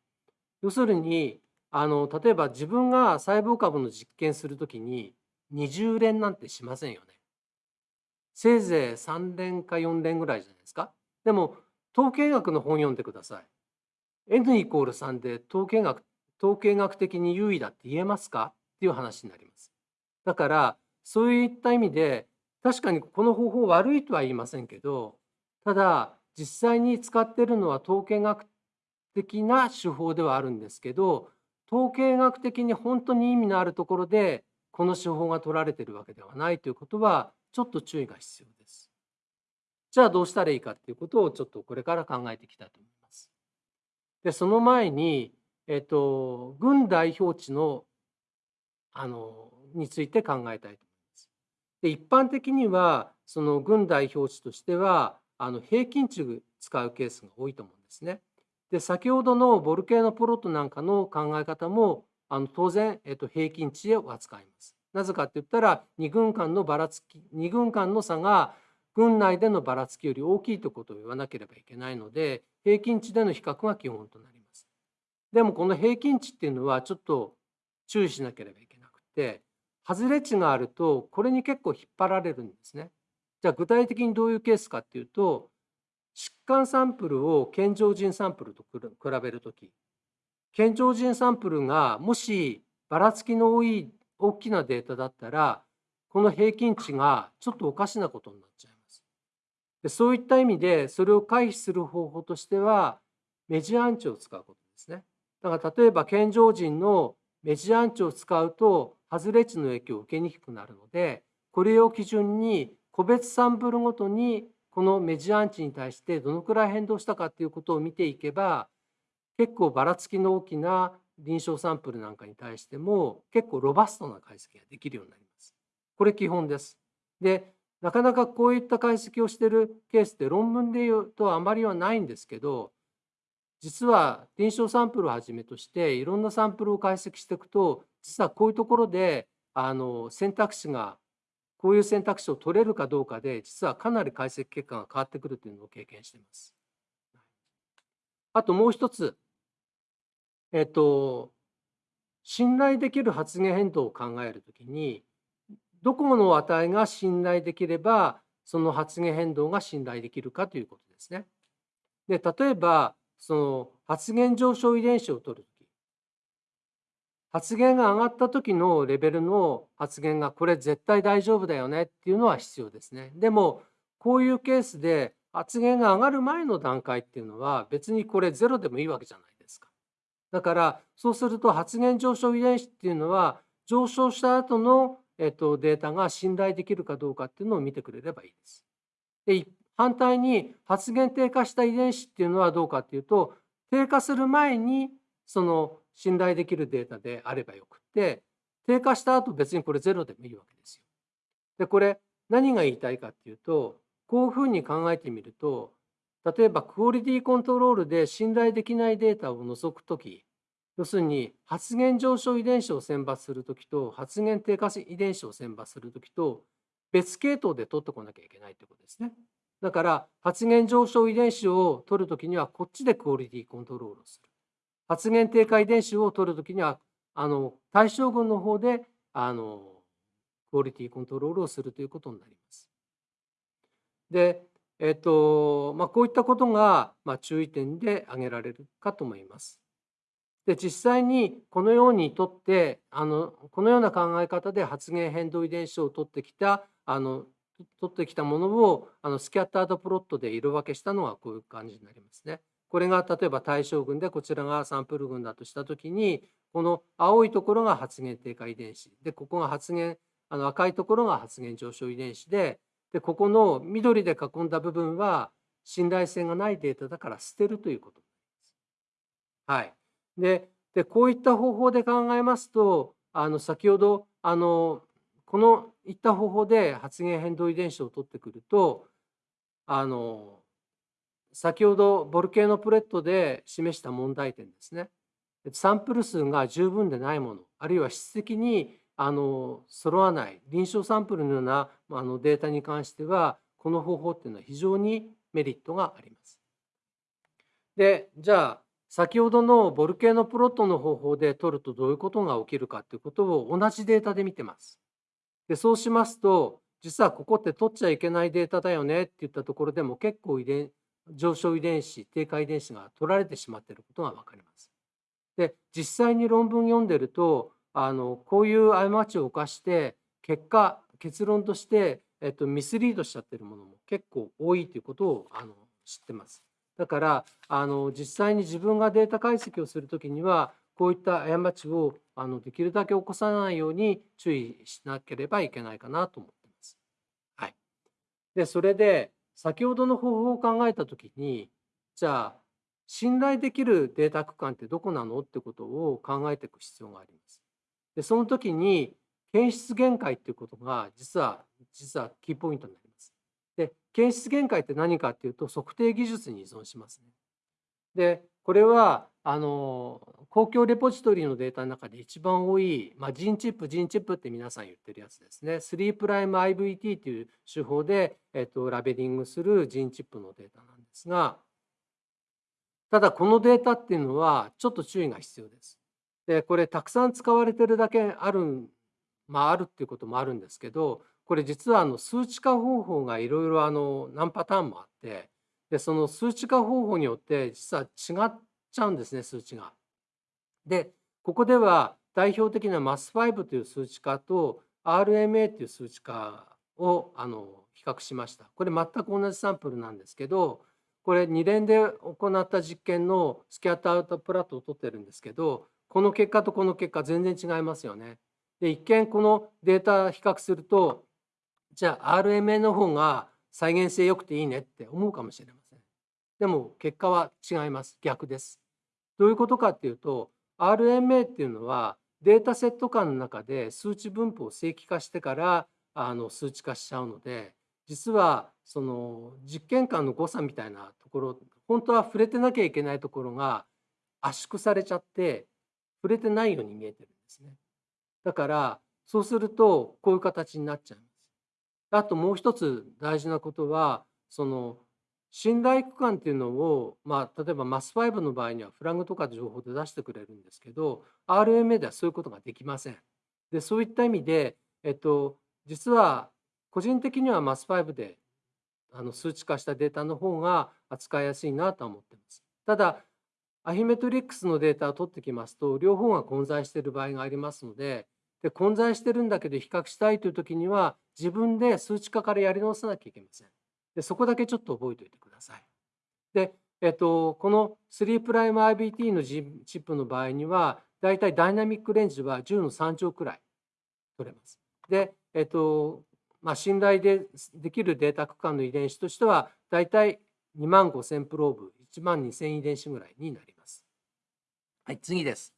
要するにあの例えば自分が細胞株の実験するときに20連なんてしませんよね。せいぜい3連か4連ぐらいじゃないですか。でも統計学の本読んでください。n イコール3で統計学統計学的に優位だって言えますか？っていう話になります。だからそういった意味で確かにこの方法悪いとは言いませんけどただ実際に使ってるのは統計学的な手法ではあるんですけど統計学的に本当に意味のあるところでこの手法が取られてるわけではないということはちょっと注意が必要です。じゃあどうしたらいいかっていうことをちょっとこれから考えていきたいと思います。でその前に、えっと、軍代表値のあのについて考えたいと思います。で一般的にはその軍代表値としてはあの平均値使うケースが多いと思うんですね。で先ほどのボルケーノプロットなんかの考え方もあの当然、えっと、平均値を扱います。なぜかって言ったら2軍間のばらつき2軍間の差が軍内でのばらつきより大きいということを言わなければいけないので平均値での比較が基本となります。でもこの平均値っていうのはちょっと注意しなければいけなくて外れ値があるとこれに結構引っ張られるんですね。じゃあ具体的にどういうケースかっていうと疾患サンプルを健常人サンプルと比べるとき健常人サンプルがもしばらつきの多い大きなデータだったらこの平均値がちょっとおかしなことになっちゃいます。でそういった意味でそれを回避する方法としてはメジアンチを使うことですね。だから例えば健常人のメジアンチを使うと外れ値の影響を受けにくくなるのでこれを基準に個別サンプルごとにこのメジアンチに対してどのくらい変動したかということを見ていけば結構ばらつきの大きな臨床サンプルなんかに対しても結構ロバストな解析ができるようになります。これ基本です。でなかなかこういった解析をしてるケースって論文で言うとあまりはないんですけど実は臨床サンプルをはじめとしていろんなサンプルを解析していくと実はこういうところであの選択肢がこういう選択肢を取れるかどうかで実はかなり解析結果が変わってくるというのを経験しています。あともう一つえっと、信頼できる発言変動を考えるときに、どこの値が信頼できれば、その発言変動が信頼できるかということですね。で例えば、その発言上昇遺伝子を取る、発言が上がった時のレベルの発言がこれ絶対大丈夫だよねっていうのは必要ですね。でもこういうケースで発言が上がる前の段階っていうのは別にこれゼロでもいいわけじゃないですか。だからそうすると発現上昇遺伝子っていうのは上昇した後のえっとデータが信頼できるかどうかっていうのを見てくれればいいです。で反対に発現低下した遺伝子っていうのはどうかっていうと低下する前にその信頼できるデータであればよくって低下した後別にこれゼロでもいいわけですよ。でこれ何が言いたいかっていうとこういうふうに考えてみると例えばクオリティコントロールで信頼できないデータを除くとき、要するに発現上昇遺伝子を選抜するときと発現低下遺伝子を選抜するときと別系統で取ってこなきゃいけないということですね。だから発現上昇遺伝子を取るときにはこっちでクオリティコントロールをする。発現低下遺伝子を取るときにはあの対象群の方であのクオリティコントロールをするということになります。でえっとまあ、こういったことが、まあ、注意点で挙げられるかと思います。で実際にこのようにとってあのこのような考え方で発現変動遺伝子を取ってきたあの取ってきたものをあのスキャッタードプロットで色分けしたのはこういう感じになりますね。これが例えば対象群でこちらがサンプル群だとした時にこの青いところが発現低下遺伝子でここが発現あの赤いところが発現上昇遺伝子ででここの緑で囲んだ部分は信頼性がないデータだから捨てるということです。はい、ででこういった方法で考えますとあの先ほどあのこのいった方法で発現変動遺伝子を取ってくるとあの先ほどボルケーノプレットで示した問題点ですねサンプル数が十分でないものあるいは質的にあの揃わない臨床サンプルのようなあのデータに関してはこの方法っていうのは非常にメリットがあります。でじゃあ先ほどのボルケーノプロットの方法で取るとどういうことが起きるかということを同じデータで見てます。でそうしますと実はここって取っちゃいけないデータだよねっていったところでも結構遺伝上昇遺伝子低下遺伝子が取られてしまっていることが分かります。で実際に論文読んでるとあのこういう過ちを犯して結果結論として、えっと、ミスリードしちゃってるものも結構多いということをあの知ってます。だからあの実際に自分がデータ解析をする時にはこういった過ちをあのできるだけ起こさないように注意しなければいけないかなと思ってます。はい、でそれで先ほどの方法を考えた時にじゃあ信頼できるデータ区間ってどこなのってことを考えていく必要があります。でその時に検出限界っていうことが実は実はキーポイントになります。で検出限界って何かっていうと測定技術に依存しますね。でこれはあの公共レポジトリのデータの中で一番多い、まあ、ジンチップ、ジンチップって皆さん言ってるやつですね。3プライム IVT という手法で、えっと、ラベリングするジンチップのデータなんですが、ただこのデータっていうのはちょっと注意が必要です。で、これたくさん使われてるだけある、まああるっていうこともあるんですけど、これ実はあの数値化方法がいろいろあの何パターンもあって、でその数値化方法によって実は違っちゃうんですね数値が。でここでは代表的な MAS5 という数値化と RMA という数値化をあの比較しました。これ全く同じサンプルなんですけどこれ2連で行った実験のスキャットアウトプラットを取ってるんですけどこの結果とこの結果全然違いますよね。で一見このデータ比較するとじゃあ RMA の方が再現性良くていいねって思うかもしれません。でも結果は違います。逆です。どういうことかっていうと RMA っていうのはデータセット間の中で数値分布を正規化してからあの数値化しちゃうので実はその実験間の誤差みたいなところ本当は触れてなきゃいけないところが圧縮されちゃって触れてないように見えてるんですね。だからそうするとこういう形になっちゃいます。あともう一つ大事なことはその信頼区間っていうのを、まあ、例えば MAS5 の場合にはフラグとか情報で出してくれるんですけど RMA ではそういうことができません。でそういった意味で、えっと、実は個人的には MAS5 であの数値化したデータの方が扱いやすいなとは思ってます。ただアヒメトリックスのデータを取ってきますと両方が混在している場合がありますのでで混在してるんだけど比較したいという時には自分で数値化からやり直さなきゃいけません。でそこだけちょっと覚えておいてください。で、えっと、この3プライム IBT のチップの場合には、だいたいダイナミックレンジは10の3乗くらい取れます。で、えっと、まあ、信頼でできるデータ区間の遺伝子としては、だいたい2万5000プローブ、1万2000遺伝子ぐらいになります。はい、次です。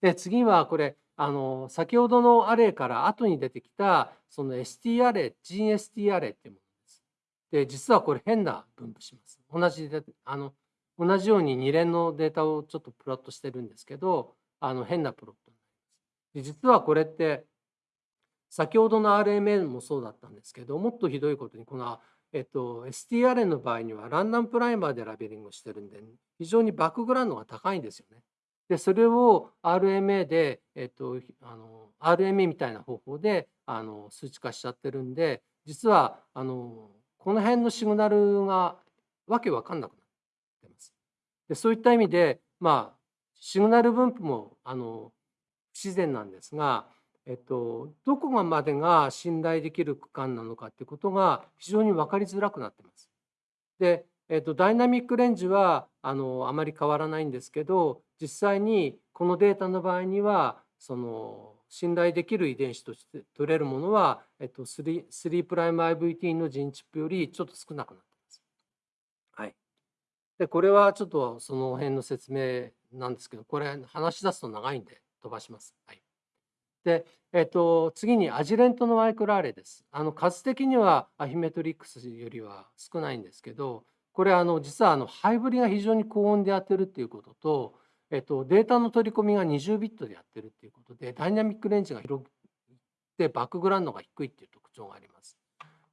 で、次はこれ、あの先ほどのアレイから後に出てきたその ST アレイ、ジン ST アレイっていうもので、実はこれ変な分布します。同じで、あの、同じように2連のデータをちょっとプロットしてるんですけど、あの変なプロットになります。で実はこれって、先ほどの RMA もそうだったんですけど、もっとひどいことに、この、えっと、STRN の場合にはランダムプライマーでラベリングしてるんで、非常にバックグラウンドが高いんですよね。で、それを RMA で、えっと、あの RMA みたいな方法であの数値化しちゃってるんで、実はあのこの辺のシグナルがわけわかんなくなってます。でそういった意味で、まあ、シグナル分布もあの不自然なんですが、えっと、どこがまでが信頼できる区間なのかっていうことが非常に分かりづらくなってます。で、えっと、ダイナミックレンジはあのあまり変わらないんですけど実際にこのデータの場合にはその信頼できる遺伝子として取れるものは、えっと、3, 3プライム IVT のジンチップよりちょっと少なくなっています。はい。で、これはちょっとその辺の説明なんですけど、これ話し出すと長いんで飛ばします。はい。で、えっと、次にアジレントのマイクロアレです。あの数的にはアヒメトリックスよりは少ないんですけど、これあの実はあのハイブリが非常に高温でやってるっていうことと、えっと、データの取り込みが20ビットでやってるっていうことで、ダイナミックレンジが広くて、バックグラウンドが低いっていう特徴があります。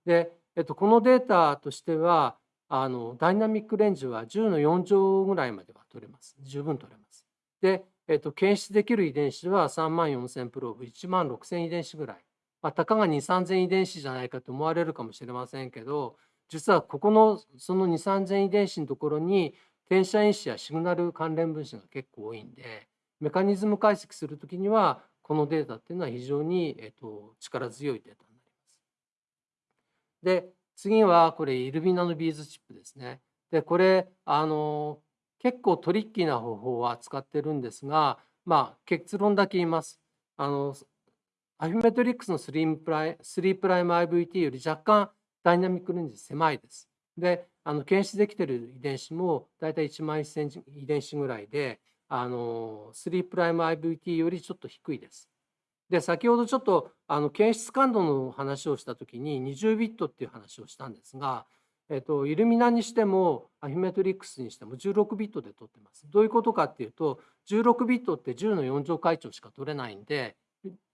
で、えっと、このデータとしては、あのダイナミックレンジは10の4乗ぐらいまでは取れます。十分取れます。で、えっと、検出できる遺伝子は3万4000プローブ、1万6000遺伝子ぐらい。まあ、たかが2、3000遺伝子じゃないかと思われるかもしれませんけど、実はここのその2、3000遺伝子のところに転写因子やシグナル関連分子が結構多いんでメカニズム解析するときにはこのデータっていうのは非常に、えー、と力強いデータになります。で次はこれ Illumina の BeadChip ですね。でこれあの結構トリッキーな方法は使ってるんですがまあ、結論だけ言います。あのアフィメトリックスの3プライ3プライム IVT より若干ダイナミックレンジ狭いです。で、あの検出できている遺伝子も大体1万1000遺伝子ぐらいで、あの3プライム IVT よりちょっと低いです。で、先ほどちょっとあの検出感度の話をしたときに20ビットっていう話をしたんですが、えっと、イルミナにしてもアフィメトリックスにしても16ビットで取ってます。どういうことかっていうと16ビットって10の4乗階長しか取れないんで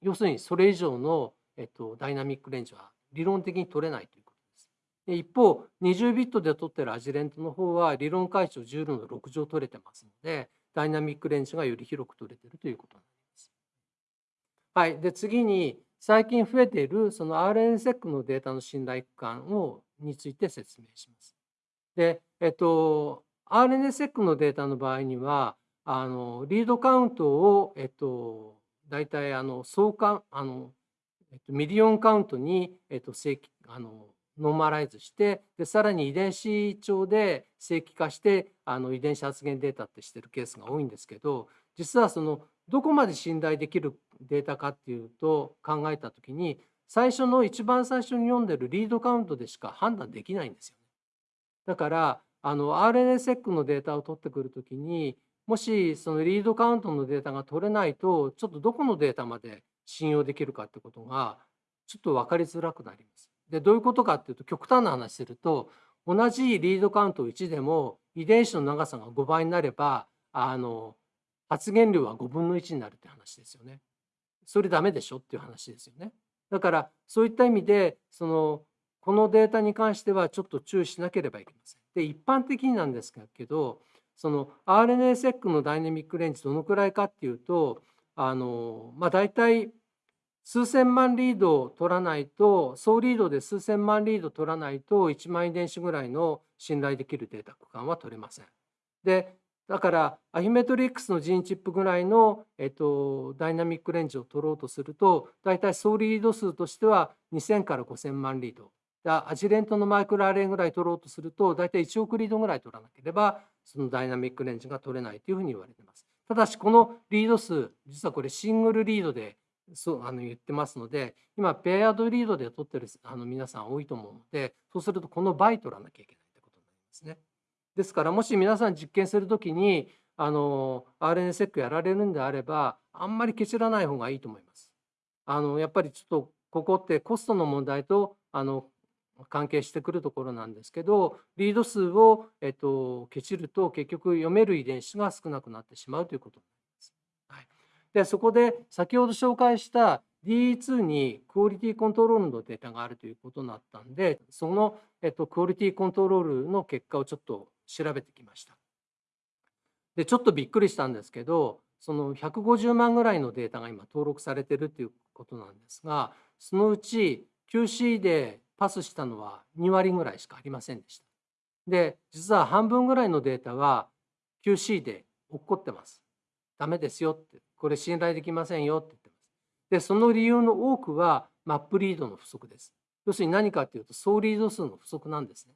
要するにそれ以上の、えっと、ダイナミックレンジは理論的に取れないという。一方20ビットで取ってるアジレントの方は理論階長10の6乗取れてますのでダイナミックレンジがより広く取れてるということになります。はい、で次に最近増えているその RNSEC のデータの信頼区間をについて説明します。で、えっと、RNSEC のデータの場合にはあのリードカウントを、えっと、大体あの相関あの、えっと、ミリオンカウントに、えっと、正規あのノーマライズしてでさらに遺伝子調で正規化してあの遺伝子発現データってしてるケースが多いんですけど実はそのどこまで信頼できるデータかっていうと考えた時に最初の一番最初に読んでるリードカウントでしか判断できないんですよね。だからあの RNA-seq のデータを取ってくる時にもしそのリードカウントのデータが取れないとちょっとどこのデータまで信用できるかってことがちょっと分かりづらくなります。でどういうことかっていうと極端な話すると同じリードカウント1でも遺伝子の長さが5倍になればあの発現量は5分の1になるって話ですよね。それダメでしょっていう話ですよね。だからそういった意味でそのこのデータに関してはちょっと注意しなければいけません。で一般的になんですけどその RNA-seq のダイナミックレンジどのくらいかっていうとあの、まあ、大体数千万リードを取らないと総リードで数千万リード取らないと1万遺伝子ぐらいの信頼できるデータ区間は取れません。でだからアヒメトリックスのジーンチップぐらいの、えっと、ダイナミックレンジを取ろうとすると大体総リード数としては2000から5000万リードアジレントのマイクロアレンぐらい取ろうとすると大体1億リードぐらい取らなければそのダイナミックレンジが取れないというふうに言われています。ただしこのリード数実はこれシングルリードでそうあの言ってますので今ペアドリードで取ってるあの皆さん多いと思うのでそうするとこの倍取らなきゃいけないということになりますね。ですからもし皆さん実験する時にあの RNA-seq やられるんであればあんまりケチらない方がいいと思います。あのやっぱりちょっとここってコストの問題とあの関係してくるところなんですけどリード数を、えっと、ケチると結局読める遺伝子が少なくなってしまうということになります。でそこで先ほど紹介した DE2 にクオリティコントロールのデータがあるということになったんでその、えっと、クオリティコントロールの結果をちょっと調べてきました。でちょっとびっくりしたんですけどその150万ぐらいのデータが今登録されてるということなんですがそのうち QC でパスしたのは2割ぐらいしかありませんでした。で実は半分ぐらいのデータは QC で落っこってます。ダメですよってこれ信頼できませんよって言ってます。でその理由の多くはマップリードの不足です。要するに何かっていうと総リード数の不足なんですね。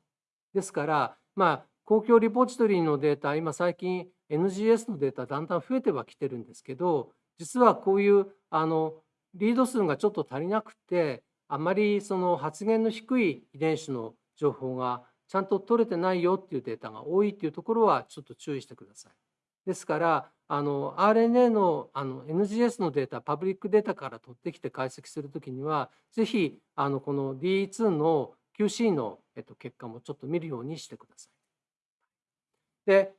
ですからまあ公共リポジトリのデータ今最近 NGS のデータだんだん増えてはきてるんですけど実はこういうあのリード数がちょっと足りなくてあまりその発現の低い遺伝子の情報がちゃんと取れてないよっていうデータが多いっていうところはちょっと注意してください。ですからあの RNA のあの NGS のデータパブリックデータから取ってきて解析するときにはぜひあのこの D2 の QC の、えっと、結果もちょっと見るようにしてください。で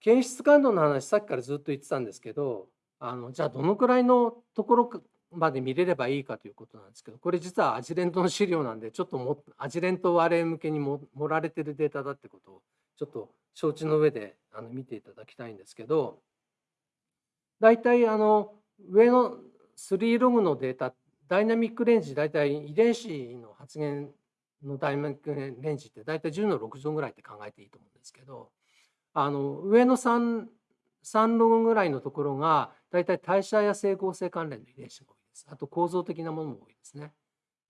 検出感度の話さっきからずっと言ってたんですけどあのじゃあどのくらいのところまで見れればいいかということなんですけどこれ実はアジレントの資料なんでちょっともアジレント割れ向けにも盛られてるデータだってことをちょっと承知の上であの見ていただきたいんですけど大体あの上の3ログのデータダイナミックレンジ大体遺伝子の発現のダイナミックレンジって大体10の6乗ぐらいって考えていいと思うんですけどあの上の 3, 3ログぐらいのところが大体代謝や整合性関連の遺伝子が多いです。あと構造的なものも多いですね。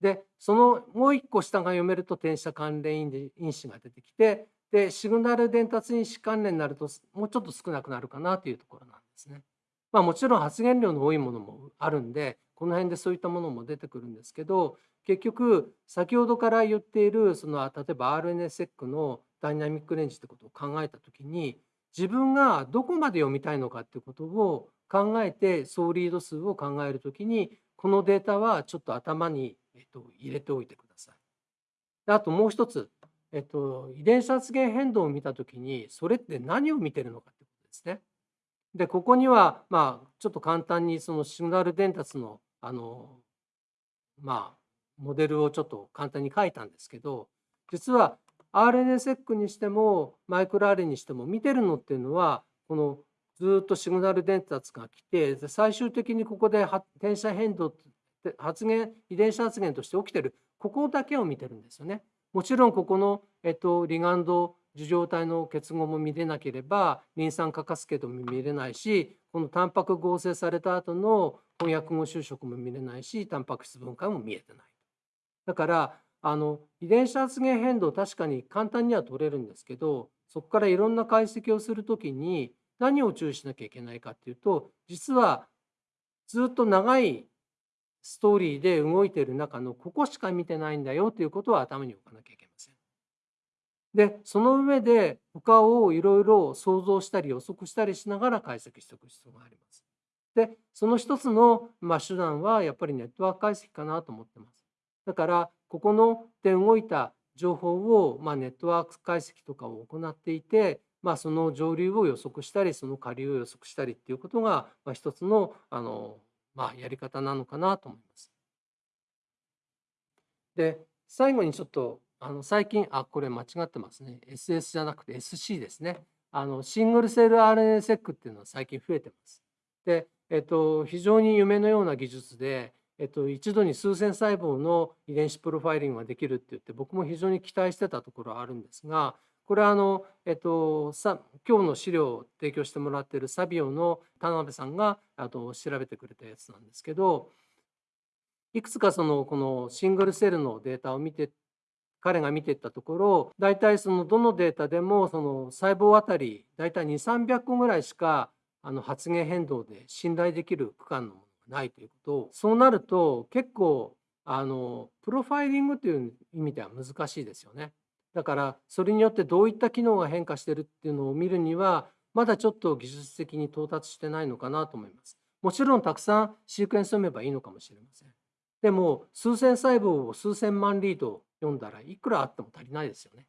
でそのもう一個下が読めると転写関連因子が出てきてでシグナル伝達因子関連になるともうちょっと少なくなるかなというところなんですね。まあ、もちろん発現量の多いものもあるんでこの辺でそういったものも出てくるんですけど結局先ほどから言っているその例えば RNA-seq のダイナミックレンジってことを考えた時に自分がどこまで読みたいのかっていうことを考えて総リード数を考える時にこのデータはちょっと頭に、えっと、入れておいてください。あともう一つ、えっと、遺伝子発現変動を見た時にそれって何を見てるのかってことですね。でここにはまあちょっと簡単にそのシグナル伝達のあのまあモデルをちょっと簡単に書いたんですけど実は RNA-seq にしてもマイクロ RNA にしても見てるのっていうのはこのずっとシグナル伝達が来て最終的にここで転写変動発現遺伝子発現として起きてるここだけを見てるんですよね。もちろんここの、えっと、リガンド受状体の結合も見れなければリン酸化カスケードも見れないしこのタンパク合成された後の翻訳後就職も見れないしタンパク質分解も見えてない。だからあの遺伝子発現変動確かに簡単には取れるんですけどそこからいろんな解析をする時に何を注意しなきゃいけないかっていうと実はずっと長いストーリーで動いている中のここしか見てないんだよということは頭に置かなきゃいけません。でその上で他をいろいろ想像したり予測したりしながら解析しておく必要があります。でその一つの、まあ、手段はやっぱりネットワーク解析かなと思ってます。だからここので動いた情報を、まあ、ネットワーク解析とかを行っていてまあ、その上流を予測したりその下流を予測したりっていうことが、まあ、一つのあの、まあ、やり方なのかなと思います。で最後にちょっとあの最近あこれ間違ってますね SS じゃなくて SC ですねあのシングルセル RNA-seq っていうのは最近増えてます。で、えっと、非常に夢のような技術で、えっと、一度に数千細胞の遺伝子プロファイリングができるって言って僕も非常に期待してたところあるんですがこれはあの、えっと、さ今日の資料を提供してもらってるサビオの田辺さんがあと調べてくれたやつなんですけどいくつかそのこのシングルセルのデータを見て彼が見ていったところ大体そのどのデータでもその細胞あたり大体2300個ぐらいしかあの発現変動で信頼できる区間のものがないということそうなると結構あのプロファイリングという意味では難しいですよね。だからそれによってどういった機能が変化してるっていうのを見るにはまだちょっと技術的に到達してないのかなと思います。もちろんたくさんシークエンス読めばいいのかもしれません。でも数千細胞を数千万リード読んだらいくらあっても足りないですよね。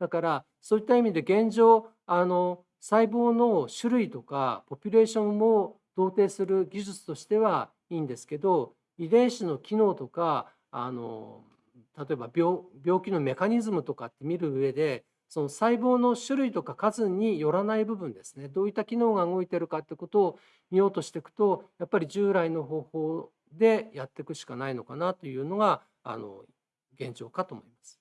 だからそういった意味で現状あの細胞の種類とかポピュレーションも同定する技術としてはいいんですけど遺伝子の機能とかあの例えば病病気のメカニズムとかって見る上でその細胞の種類とか数によらない部分ですねどういった機能が動いてるかってことを見ようとしていくとやっぱり従来の方法でやっていくしかないのかなというのがあの現状かと思います。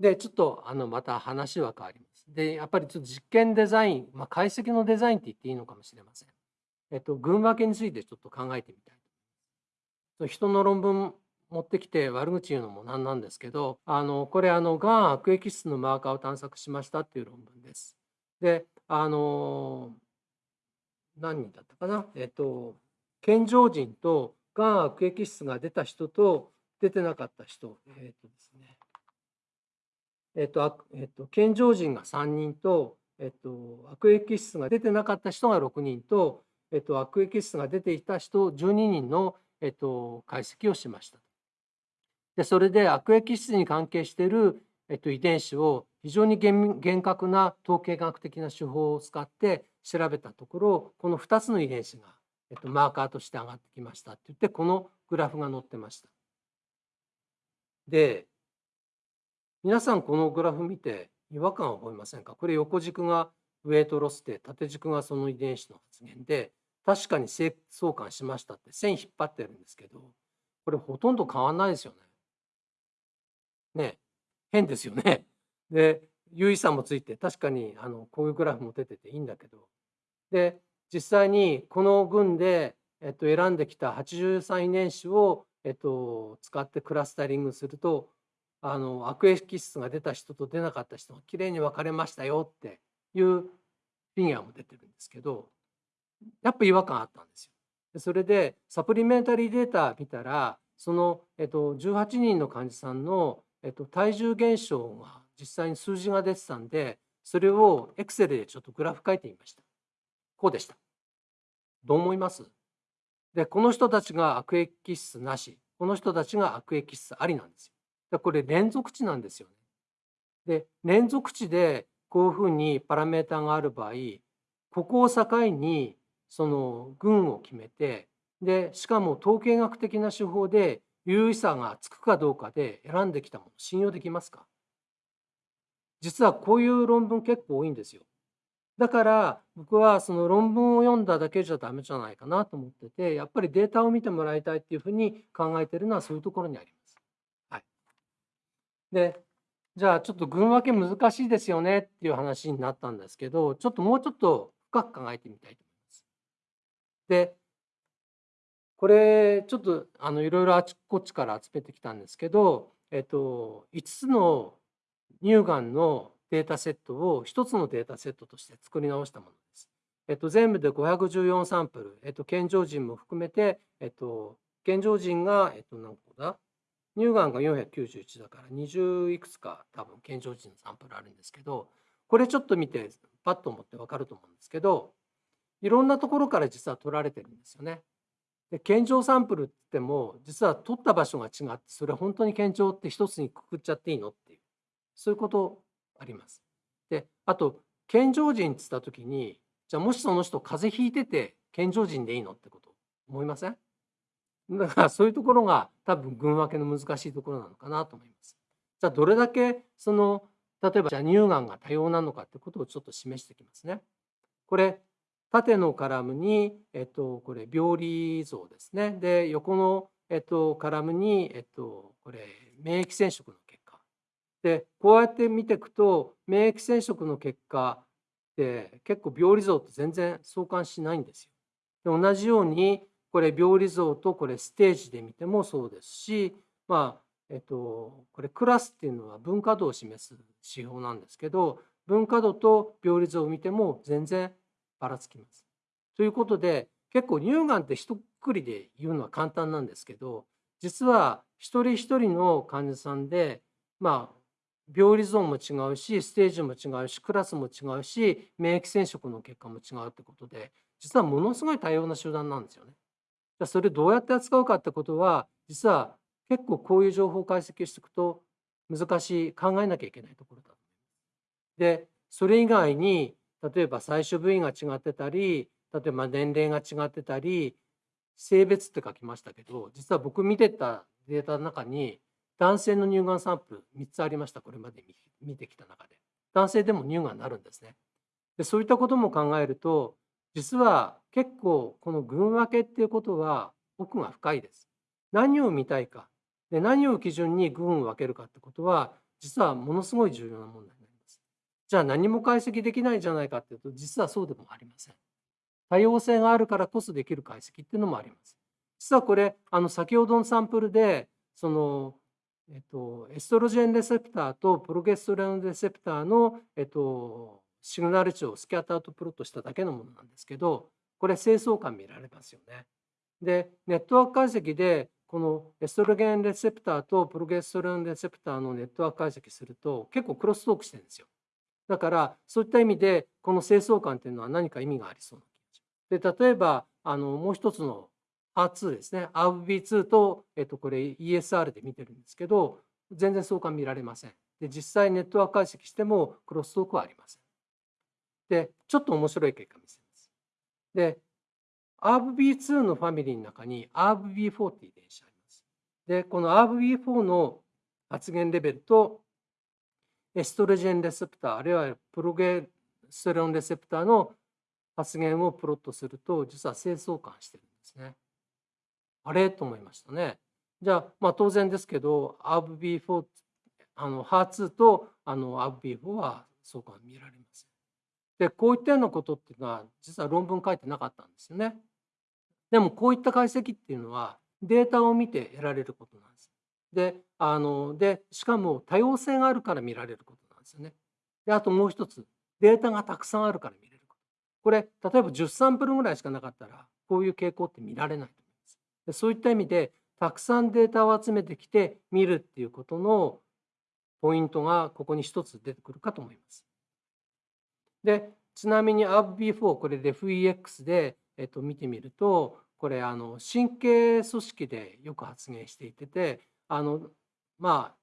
でちょっとあのまた話は変わります。でやっぱりちょっと実験デザイン、まあ、解析のデザインって言っていいのかもしれません。えっと、群分けについてちょっと考えてみたいと思います。人の論文持ってきて悪口言うのもなんなんですけどあのこれあのがん悪液質のマーカーを探索しましたっていう論文です。であの何人だったかな？えっと健常人とがん悪液質が出た人と出てなかった人えっとですねえっと、えっと、健常人が3人と、えっと、悪液質が出てなかった人が6人と、えっと、悪液質が出ていた人12人の、えっと、解析をしました。でそれで悪液質に関係している、えっと、遺伝子を非常に厳格な統計学的な手法を使って調べたところこの2つの遺伝子が、えっと、マーカーとして上がってきましたって言ってこのグラフが載ってました。で皆さんこのグラフ見て違和感を覚えませんか？これ横軸がウェイトロスで縦軸がその遺伝子の発現で確かに相関しましたって線引っ張ってるんですけどこれほとんど変わんないですよね。ね変ですよね。(laughs) で有意差もついて確かにあのこういうグラフも出てていいんだけどで実際にこの群で、えっと、選んできた83遺伝子を、えっと、使ってクラスタリングするとあの悪液質が出た人と出なかった人がきれいに分かれましたよっていうフィギュアも出てるんですけどやっぱ違和感あったんですよ。それでサプリメンタリーデータ見たらその、えっと、18人の患者さんの、えっと、体重減少が実際に数字が出てたんでそれをエクセルでちょっとグラフ書いてみました。こうでした。どう思います？でこの人たちが悪液質なしこの人たちが悪液質ありなんですよ。でこれ連続値なんですよね。で連続値でこういうふうにパラメータがある場合ここを境にその群を決めてでしかも統計学的な手法で有意差がつくかどうかで選んできたもの信用できますか？実はこういう論文結構多いんですよ。だから僕はその論文を読んだだけじゃダメじゃないかなと思っててやっぱりデータを見てもらいたいっていうふうに考えてるのはそういうところにあります。はい、でじゃあちょっと群分け難しいですよねっていう話になったんですけどちょっともうちょっと深く考えてみたいと思います。でこれちょっとあのいろいろあちこちから集めてきたんですけど、えっと、5つの乳がんのデータセットを1つのデータセットとして作り直したものです。えっと、全部で514サンプル、えっと、健常人も含めて、えっと、健常人が、えっと、何個だ？乳がんが491だから20いくつか多分健常人のサンプルあるんですけどこれちょっと見てパッと思って分かると思うんですけどいろんなところから実は取られてるんですよね。で健常サンプルって言っても実は取った場所が違ってそれは本当に健常って一つにくくっちゃっていいのっていうそういうことあります。であと健常人っつった時にじゃあもしその人風邪ひいてて健常人でいいのってこと思いません？だからそういうところが多分群分けの難しいところなのかなと思います。じゃあどれだけその例えばじゃあ乳がんが多様なのかってことをちょっと示してきますね。これ縦のカラムに、えっと、これ病理像ですね。で、横の、えっと、カラムに、えっと、これ免疫染色の結果。で、こうやって見ていくと、免疫染色の結果って結構病理像と全然相関しないんですよ。で同じように、これ病理像とこれステージで見てもそうですし、まあ、えっと、これクラスっていうのは分化度を示す指標なんですけど、分化度と病理像を見ても全然ばらつきます。ということで結構乳がんって一括りで言うのは簡単なんですけど実は一人一人の患者さんでまあ病理ゾーンも違うしステージも違うしクラスも違うし免疫染色の結果も違うってことで実はものすごい多様な集団なんですよね。それどうやって扱うかってことは実は結構こういう情報解析していくと難しい考えなきゃいけないところだ。でそれ以外に例えば最初部位が違ってたり例えば年齢が違ってたり性別って書きましたけど実は僕見てたデータの中に男性の乳がんサンプル3つありましたこれまで見てきた中で。男性でも乳がんになるんですね。でそういったことも考えると実は結構この群分けっていうことは奥が深いです。何を見たいか。で何を基準に群を分けるかってことは実はものすごい重要な問題。じゃあ何も解析できないんじゃないかっていうと実はそうでもありません。多様性があるからこそできる解析っていうのもあります。実はこれあの先ほどのサンプルでその、えっと、エストロジェンレセプターとプロゲストレオンレセプターの、えっと、シグナル値をスキャッターとプロットしただけのものなんですけどこれ清掃感見られますよね。でネットワーク解析でこのエストロゲンレセプターとプロゲストレオンレセプターのネットワーク解析すると結構クロストークしてるんですよ。だからそういった意味でこの清掃感っていうのは何か意味がありそうな気がします。で例えばあのもう一つの R2 ですね RB2 と、えっと、これ ESR で見てるんですけど全然相関見られません。で実際ネットワーク解析してもクロストークはありません。でちょっと面白い結果見せます。で RB2 のファミリーの中に RB4 っていう遺伝子あります。でこの RB4 の発現レベルとエストロジェンレセプターあるいはプロゲステロンレセプターの発現をプロットすると実は清掃感してるんですね。あれ？と思いましたね。じゃあ、まあ、当然ですけど ARB4 あの HER2 とあの ARB4 は相関見られません。でこういったようなことっていうのは実は論文書いてなかったんですよね。でもこういった解析っていうのはデータを見て得られることなんです。であのでしかも多様性があるから見られることなんですよね。であともう一つデータがたくさんあるから見れること。これ例えば10サンプルぐらいしかなかったらこういう傾向って見られないと思います。でそういった意味でたくさんデータを集めてきて見るっていうことのポイントがここに一つ出てくるかと思います。でちなみに ARB4 これで FEX で、えっと、見てみるとこれあの神経組織でよく発現していててあのまあ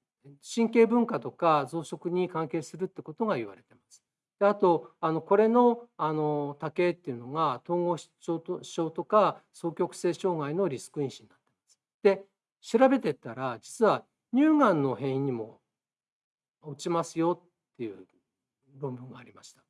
神経文化とか増殖に関係するってことが言われてます。であとあのこれのあの多形っていうのが統合失調症とか双極性障害のリスク因子になってます。で調べてったら実は乳がんの変異にも落ちますよっていう論文がありました。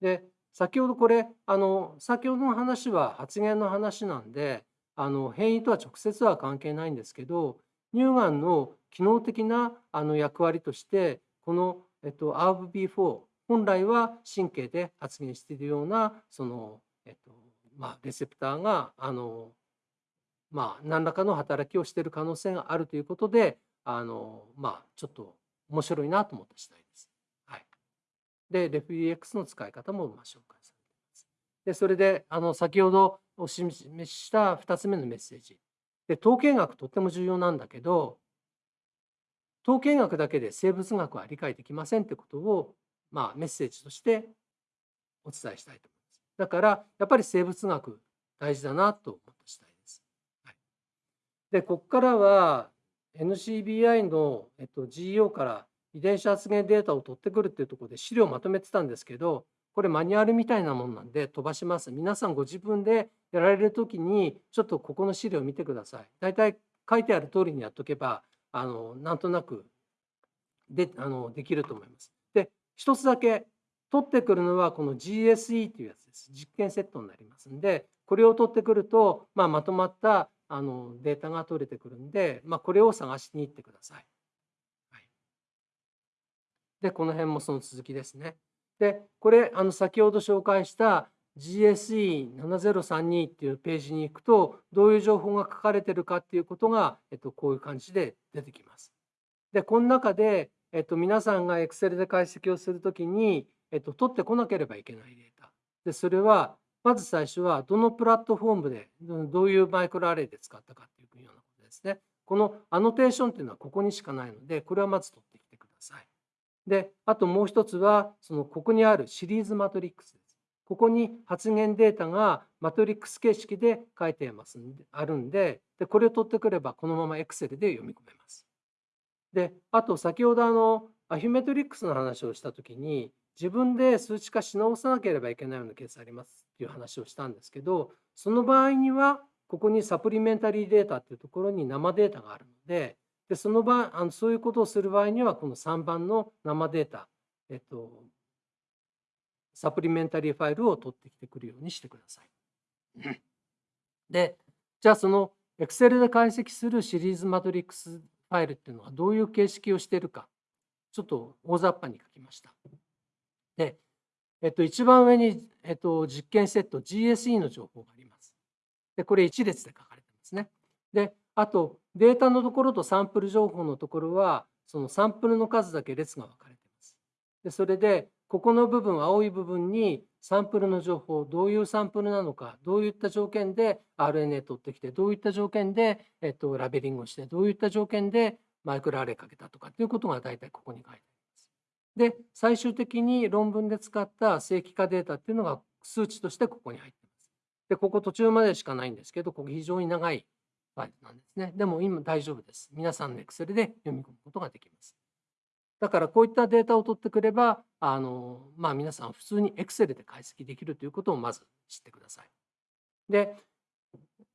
で先ほどこれあの先ほどの話は発言の話なんであの変異とは直接は関係ないんですけど乳がんの機能的なあの役割としてこの、えっと、ARB4 本来は神経で発現しているようなその、えっとまあ、レセプターがあの、まあ、何らかの働きをしている可能性があるということであの、まあ、ちょっと面白いなと思った次第です。はい、で、レフリエ x の使い方もまあ紹介されています。で、それであの先ほどお示しした2つ目のメッセージ。で、統計学とっても重要なんだけど、統計学だけで生物学は理解できませんってことを、まあ、メッセージとしてお伝えしたいと思います。だからやっぱり生物学大事だなと思った次第です。はい、でここからは NCBI の、えっと、GEO から遺伝子発現データを取ってくるっていうところで資料をまとめてたんですけどこれマニュアルみたいなもんなんで飛ばします皆さんご自分でやられる時にちょっとここの資料を見てください大体書いてある通りにやっとけばあのなんとなくであのできると思いますで一つだけ取ってくるのはこの GSE というやつです実験セットになりますんでこれを取ってくると、まあ、まとまったあのデータが取れてくるんで、まあ、これを探しに行ってください。はい、でこの辺もその続きですね。でこれあの先ほど紹介した GSE7032 っていうページに行くとどういう情報が書かれてるかっていうことが、えっと、こういう感じで出てきます。でこの中で、えっと、皆さんが Excel で解析をするときに、えっと、取ってこなければいけないデータでそれはまず最初はどのプラットフォームでどういうマイクロアレイで使ったかっていうようなことですね。このアノテーションっていうのはここにしかないのでこれはまず取ってきてください。であともう一つはそのここにあるシリーズマトリックス。ここに発言データがマトリックス形式で書いてますんであるんででこれを取ってくればこのまま Excel で読み込めます。であと先ほどあのアヒュメトリックスの話をした時に自分で数値化し直さなければいけないようなケースありますっていう話をしたんですけどその場合にはここにサプリメンタリーデータっていうところに生データがあるのででその場あのそういうことをする場合にはこの3番の生データ、えっと、サプリメンタリーファイルを取ってきてくるようにしてください。でじゃあその Excel で解析するシリーズマトリックスファイルっていうのはどういう形式をしているかちょっと大雑把に書きました。で、えっと、一番上に、えっと、実験セット GSE の情報があります。で、これ1列で書かれてますね。で、あとデータのところとサンプル情報のところはそのサンプルの数だけ列が分かれてます。で、それでここの部分青い部分にサンプルの情報どういうサンプルなのかどういった条件で RNA 取ってきてどういった条件で、えっと、ラベリングをしてどういった条件でマイクロアレイかけたとかっていうことが大体ここに書いてあります。で最終的に論文で使った正規化データっていうのが数値としてここに入ってます。でここ途中までしかないんですけどここ非常に長いファイルなんですね。でも今大丈夫です。皆さんの Excel で読み込むことができます。だからこういったデータを取ってくればあの、まあ、皆さん普通に Excel で解析できるということをまず知ってください。で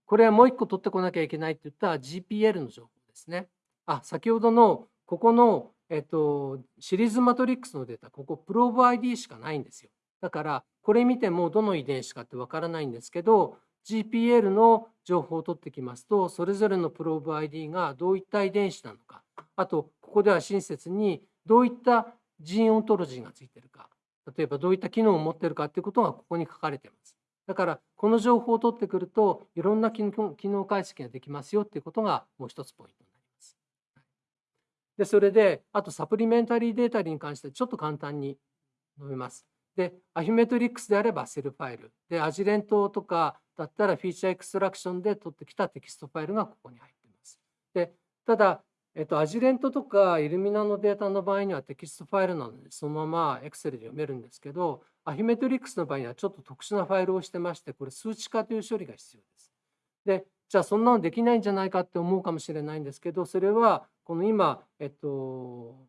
これはもう一個取ってこなきゃいけないって言った GPL の情報ですね。あ先ほどのここのえっと、シリーズマトリックスのデータ、ここプローブ ID しかないんですよ。だから、これ見てもどの遺伝子かってわからないんですけど、GPL の情報を取ってきますと、それぞれのプローブ ID がどういった遺伝子なのか、あと、ここでは親切にどういった gene ontology がついてるか、例えばどういった機能を持っているかっていうことがここに書かれています。だから、この情報を取ってくると、いろんな機能解析ができますよっていうことがもう一つポイントになりますでそれであと supplementary data に関してちょっと簡単に述べます。で、 Affymetrix であれば CEL ファイル。で、 Agilent とかだったら Feature Extraction で取ってきたテキストファイルがここに入っています。で、ただ、えっと、 Agilent とか Illumina のデータの場合にはテキストファイルなのでそのまま Excel で読めるんですけど、 Affymetrix の場合にはちょっと特殊なファイルをしてまして、これ数値化という処理が必要です。で、じゃあそんなのできないんじゃないかって思うかもしれないんですけど、それはこの今、えっと、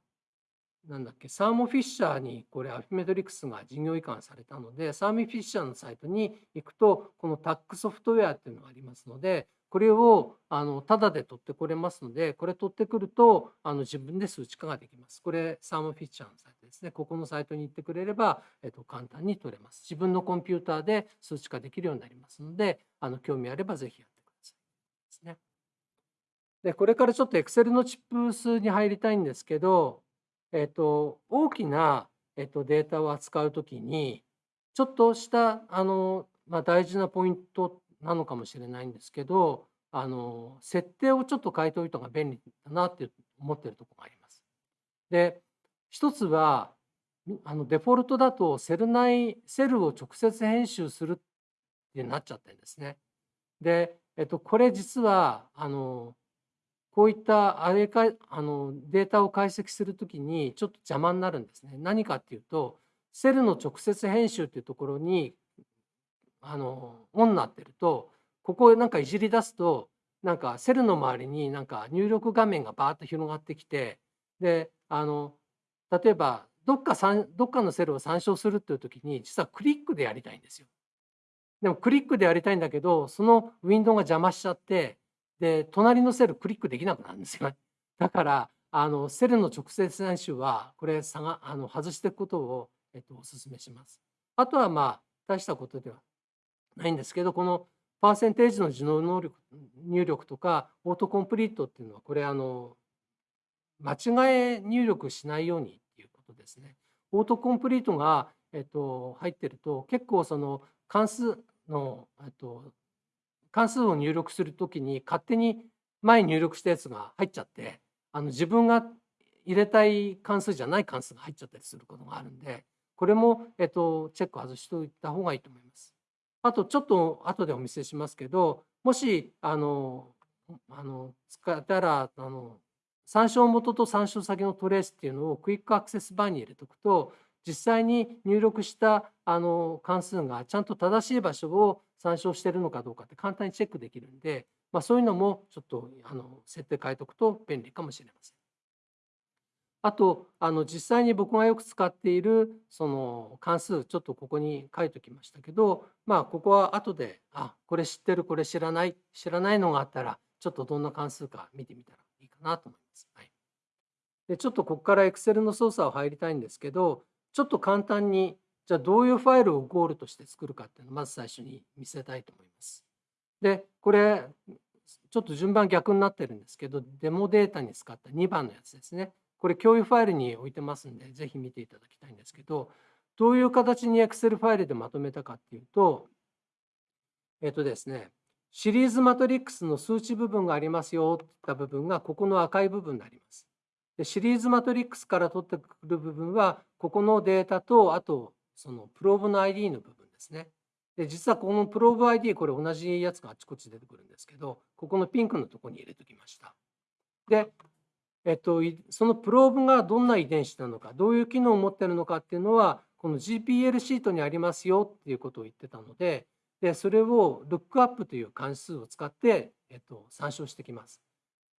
なんだっけ、サーモフィッシャーにこれアフィメトリクスが事業移管されたので、サーモフィッシャーのサイトに行くと、このタックソフトウェアっていうのがありますので、これをあのタダで取ってこれますので、これ取ってくるとあの自分で数値化ができます。これ、サーモフィッシャーのサイトですね。ここのサイトに行ってくれれば、えっと、簡単に取れます。自分のコンピューターで数値化できるようになりますので、あの興味あればぜひやってください。ですね。で、これからちょっと Excel のチップ数に入りたいんですけど、えっと、大きな、えっと、データを扱うときに、ちょっとしたあの、まあ、大事なポイントなのかもしれないんですけど、あの設定をちょっと変えておいた方が便利だなって思ってるところがあります。で、一つは、あのデフォルトだとセル内、セルを直接編集するってなっちゃってるんですね。で、えっと、これ実は、あの、こういったあれかあのデータを解析するときにちょっと邪魔になるんですね。何かっていうと、セルの直接編集っていうところにあのオンになってると、ここなんかいじり出すと、なんかセルの周りになんか入力画面がバーッと広がってきて、で、あの例えばどっかどっかのセルを参照するっていう時に実はクリックでやりたいんですよ。でもクリックでやりたいんだけど、そのウィンドウが邪魔しちゃって、で、隣のセルクリックできなくなるんですよ。(laughs) だから、あの、セルの直接編集は、これ、差が、あの、外していくことを、えっと、お勧めします。あとは、まあ、大したことではないんですけど、このパーセンテージの受能能力、入力とか、オートコンプリートっていうのは、これ、あの、間違え入力しないようにっていうことですね。オートコンプリートが、えっと、入ってると、結構その関数の、えっと、関数を入力するときに勝手に前に入力したやつが入っちゃってあの自分が入れたい関数じゃない関数が入っちゃったりすることがあるんでこれも、えっと、チェック外しておいた方がいいと思います。あとちょっと後でお見せしますけどもしあのあの使ったらあの参照元と参照先のトレースっていうのをクイックアクセスバーに入れておくと実際に入力したあの関数がちゃんと正しい場所を参照しているのかどうかって簡単にチェックできるんで、まあ、そういうのもちょっとあの設定変えておくと便利かもしれません。あとあの実際に僕がよく使っているその関数ちょっとここに書いておきましたけどまあここは後であこれ知ってるこれ知らない知らないのがあったらちょっとどんな関数か見てみたらいいかなと思います。はい、でちょっとここから Excel の操作を入りたいんですけどちょっと簡単にじゃあどういうファイルをゴールとして作るかっていうのをまず最初に見せたいと思います。で、これ、ちょっと順番逆になってるんですけど、デモデータに使った2番のやつですね。これ共有ファイルに置いてますんで、ぜひ見ていただきたいんですけど、どういう形に Excel ファイルでまとめたかっていうと、えっとですね、シリーズマトリックスの数値部分がありますよっていった部分がここの赤い部分になります。シリーズマトリックスから取ってくる部分はここのデータとあとそのプローブの ID の部分ですね。で実はこのプローブ ID これ同じやつがあちこち出てくるんですけどここのピンクのところに入れておきました。で、えっと、そのプローブがどんな遺伝子なのかどういう機能を持ってるのかっていうのはこの GPL シートにありますよっていうことを言ってたのででそれをルックアップという関数を使って、えっと、参照してきます。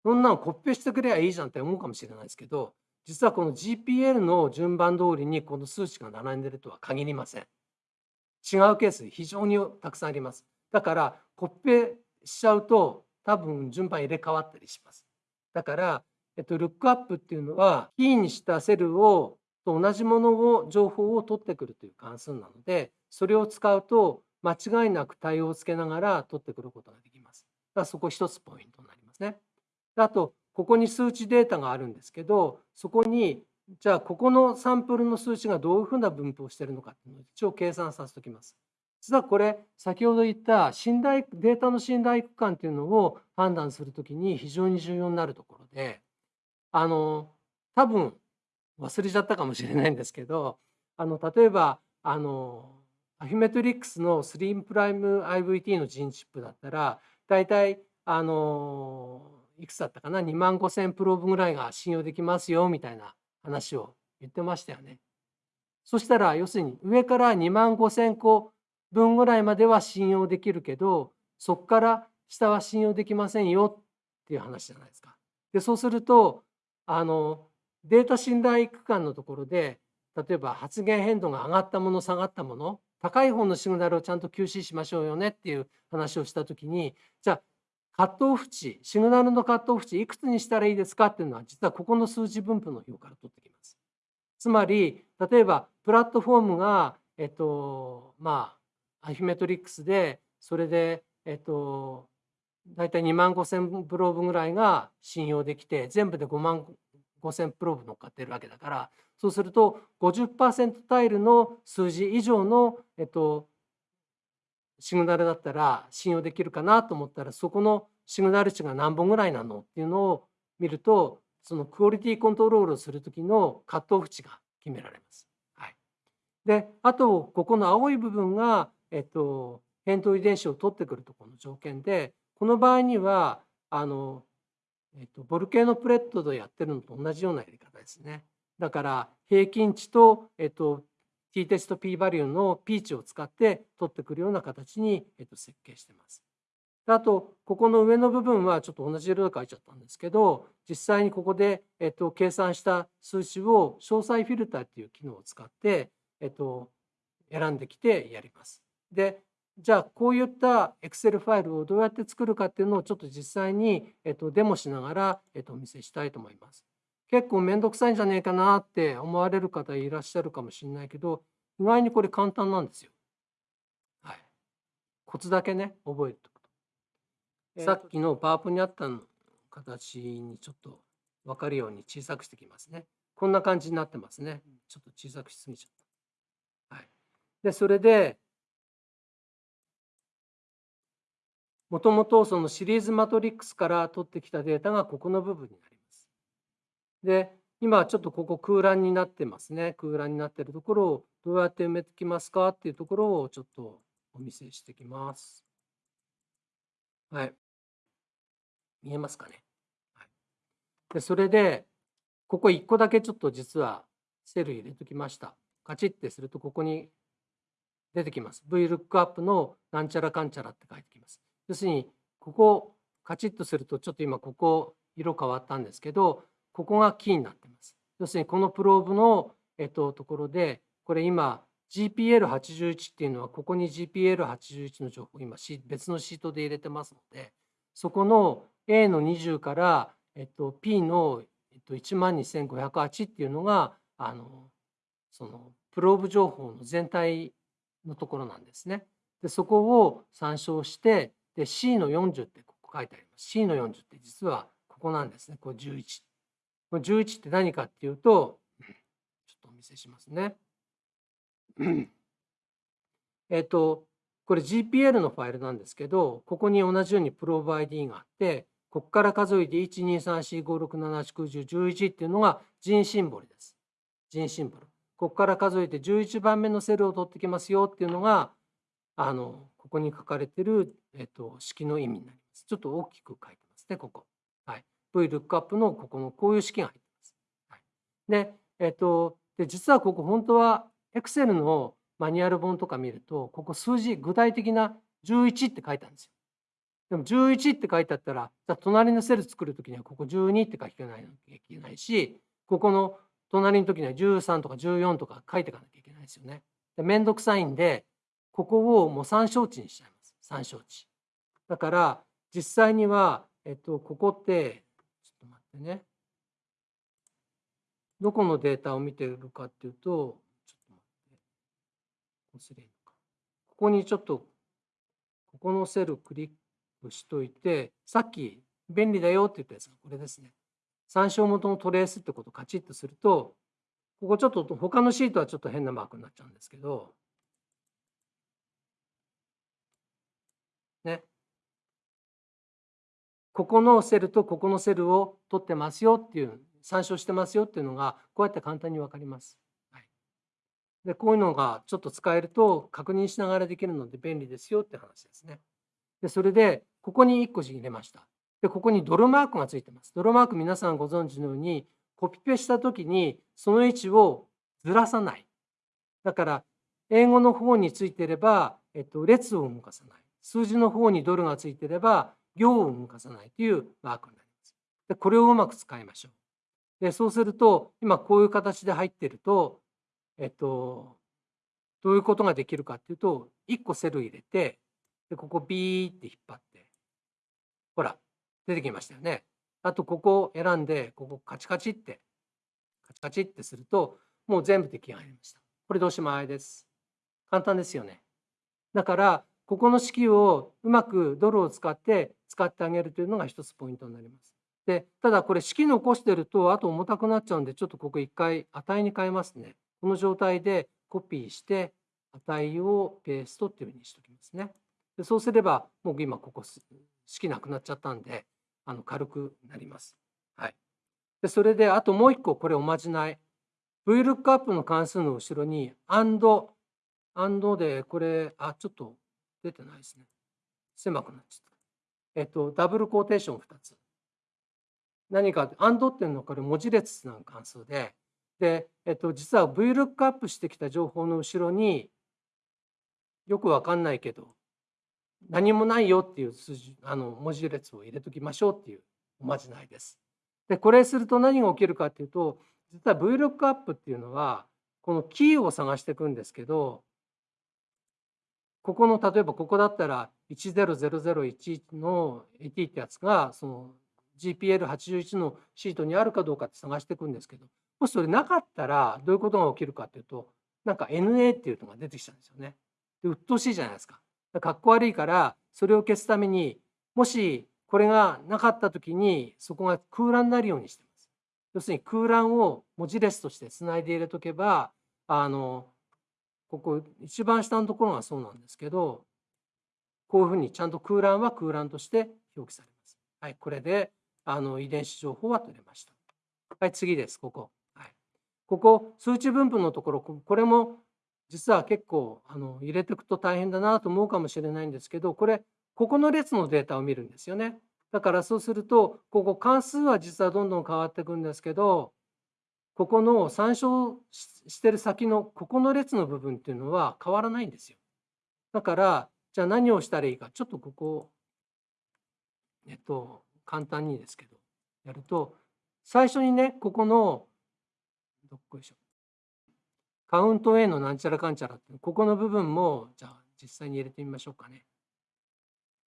そんなのコピペしてくればいいじゃんって思うかもしれないですけど実はこの GPL の順番通りにこの数値が並んでるとは限りません。違うケース非常にたくさんあります。だからコピペしちゃうと多分順番入れ替わったりします。だから、えっと、ルックアップっていうのはキーにしたセルをと同じものを情報を取ってくるという関数なのでそれを使うと間違いなく対応をつけながら取ってくることができます。だからそこ一つポイントになりますね。あとここに数値データがあるんですけどそこにじゃあここのサンプルの数値がどういうふうな分布をしているのかっていうのを一応計算させておきます。実はこれ先ほど言った信頼データの信頼区間っていうのを判断するときに非常に重要になるところであの多分忘れちゃったかもしれないんですけどあの例えばあのアフィメトリックスのスリープライム IVT のジンチップだったら大体あのいくつだったかな？2万5,000プローブぐらいが信用できますよみたいな話を言ってましたよね。そしたら要するに上から2万5,000個分ぐらいまでは信用できるけどそこから下は信用できませんよっていう話じゃないですか。でそうするとあのデータ信頼区間のところで例えば発言変動が上がったもの下がったもの高い方のシグナルをちゃんと QC しましょうよねっていう話をした時にじゃあカットオフ値シグナルのカットオフ値いくつにしたらいいですかっていうのは実はここの数字分布の表から取ってきます。つまり例えばプラットフォームがえっとまあアフィメトリックスでそれでえっと大体2万5,000プローブぐらいが信用できて全部で5万5,000プローブ乗っかってるわけだからそうすると50%タイルの数字以上の、えっと、シグナルだったら信用できるかなと思ったらそこのシグナル値が何本ぐらいなのっていうのを見るとそのクオリティコントロールをする時のカットオフ値が決められます。はい、であとここの青い部分が、えっと、扁桃遺伝子を取ってくるところの条件でこの場合にはあの、えっと、ボルケーノプレットでやってるのと同じようなやり方ですね。だから平均値と、えっと、t テスト p バリューの p 値を使って取ってくるような形に、えっと、設計してます。あとここの上の部分はちょっと同じ色で書いちゃったんですけど実際にここで、えっと、計算した数値を詳細フィルターっていう機能を使って、えっと、選んできてやります。でじゃあこういった Excel ファイルをどうやって作るかっていうのをちょっと実際に、えっと、デモしながら、えっと、お見せしたいと思います。結構面倒くさいんじゃねえかなって思われる方いらっしゃるかもしれないけど意外にこれ簡単なんですよ。はい。コツだけね覚えておくと。さっきのパワポにあったの形にちょっと分かるように小さくしてきますね。こんな感じになってますね。ちょっと小さくしすぎちゃった。はい。でそれでもともとそのシリーズマトリックスから取ってきたデータがここの部分になります。で今ちょっとここ空欄になってますね空欄になってるところをどうやって埋めてきますか？っていうところをちょっとお見せしてきます。はい。見えますかね？はい、でそれでここ1個だけちょっと実はセル入れときました。カチッてするとここに出てきます。VLOOKUP のなんちゃらかんちゃらって書いてきます。要するにここカチッとするとちょっと今ここ色変わったんですけどここがキーになってます。要するにこのプローブの、えっと、ところでこれ今 GPL81 っていうのはここに GPL81 の情報今別のシートで入れてますのでそこの A の20から、えっと、P の、えっと、12508っていうのがあのそのプローブ情報の全体のところなんですね。でそこを参照してで C の40ってここ書いてあります。C の40って実はここなんですね。これ11。これ11って何かっていうと、ちょっとお見せしますね。えっと、これ GPL のファイルなんですけど、ここに同じようにプローブ ID があって、ここから数えて1234567891011っていうのが人シンボルです。人シンボル。ここから数えて11番目のセルを取ってきますよっていうのがあのここに書かれてる、えっと、式の意味になります。ちょっと大きく書いてますね、ここ。はい。VLOOKUP のここのこういう式が入ってます。はい、で、えっと、で実はここ本当は Excel のマニュアル本とか見ると、ここ数字、具体的な11って書いてあるんですよ。でも11って書いてあったら、じゃ隣のセル作るときにはここ12って書きないなきゃいけないし、ここの隣の時には13とか14とか書いていかなきゃいけないですよね。でめんどくさいんで、ここをもう参照値にしちゃいます。参照値。だから、実際には、えっと、ここって、ちょっと待ってね。どこのデータを見てるかっていうと、ちょっと待って。こうすればいいのか。ここにちょっと、ここのセルクリックしといて、さっき便利だよって言ったやつがこれですね。参照元のトレースってことをカチッとすると、ここちょっと他のシートはちょっと変なマークになっちゃうんですけど、ね。ここのセルとここのセルを取ってますよっていう参照してますよっていうのがこうやって簡単に分かります。はいでこういうのがちょっと使えると確認しながらできるので便利ですよって話ですね。でそれでここに1個字入れました。でここにドルマークがついてます。ドルマーク皆さんご存知のようにコピペした時にその位置をずらさない。だから英語の方についてれば、えっと、列を動かさない。数字の方にドルがついてれば行を動かさないというマークになります。でこれをうまく使いましょう。でそうすると今こういう形で入ってるとえっと、どういうことができるかっていうと、1個セル入れて、でここビーって引っ張って、ほら、出てきましたよね。あと、ここを選んで、ここカチカチって、カチカチってすると、もう全部出来上がりました。これでおしまいです。簡単ですよね。だから、ここの式をうまくドルを使って使ってあげるというのが一つポイントになります。で、ただこれ式残してると、あと重たくなっちゃうんで、ちょっとここ一回値に変えますね。この状態でコピーして値をペーストっていうふうにしておきますね。でそうすればもう今ここ式なくなっちゃったんであの軽くなります。はい、でそれであともう一個これおまじない。VLOOKUP の関数の後ろに AND AND でこれあちょっと出てないですね。狭くなっちゃった。えっとダブルコーテーション2つ。何か AND っていうのはこれ文字列の関数でで、えっと、実は VLOOKUP してきた情報の後ろによくわかんないけど何もないよっていう数字あの文字列を入れときましょうっていうおまじないです。でこれすると何が起きるかっていうと実は VLOOKUP っていうのはこのキーを探していくんですけどここの例えばここだったら10001の AT ってやつがその GPL81 のシートにあるかどうかって探していくんですけどもしそれなかったらどういうことが起きるかっていうとなんか NA っていうのが出てきたんですよね。で鬱陶しいじゃないですか。かっこ悪いからそれを消すためにもしこれがなかった時にそこが空欄になるようにしてます。要するに空欄を文字列としてつないで入れとけばあのここ一番下のところがそうなんですけどこういうふうにちゃんと空欄は空欄として表記されます。はい、これであの遺伝子情報は取れました。はい、次です、ここ。はいここ数値分布のところこれも実は結構あの入れていくと大変だなと思うかもしれないんですけどこれここの列のデータを見るんですよね。だからそうするとここ関数は実はどんどん変わっていくんですけどここの参照してる先のここの列の部分っていうのは変わらないんですよ。だからじゃあ何をしたらいいかちょっとここえっと簡単にですけどやると最初にねここのどっこいしょ。カウント A のなんちゃらかんちゃらって、ここの部分も、じゃあ実際に入れてみましょうかね。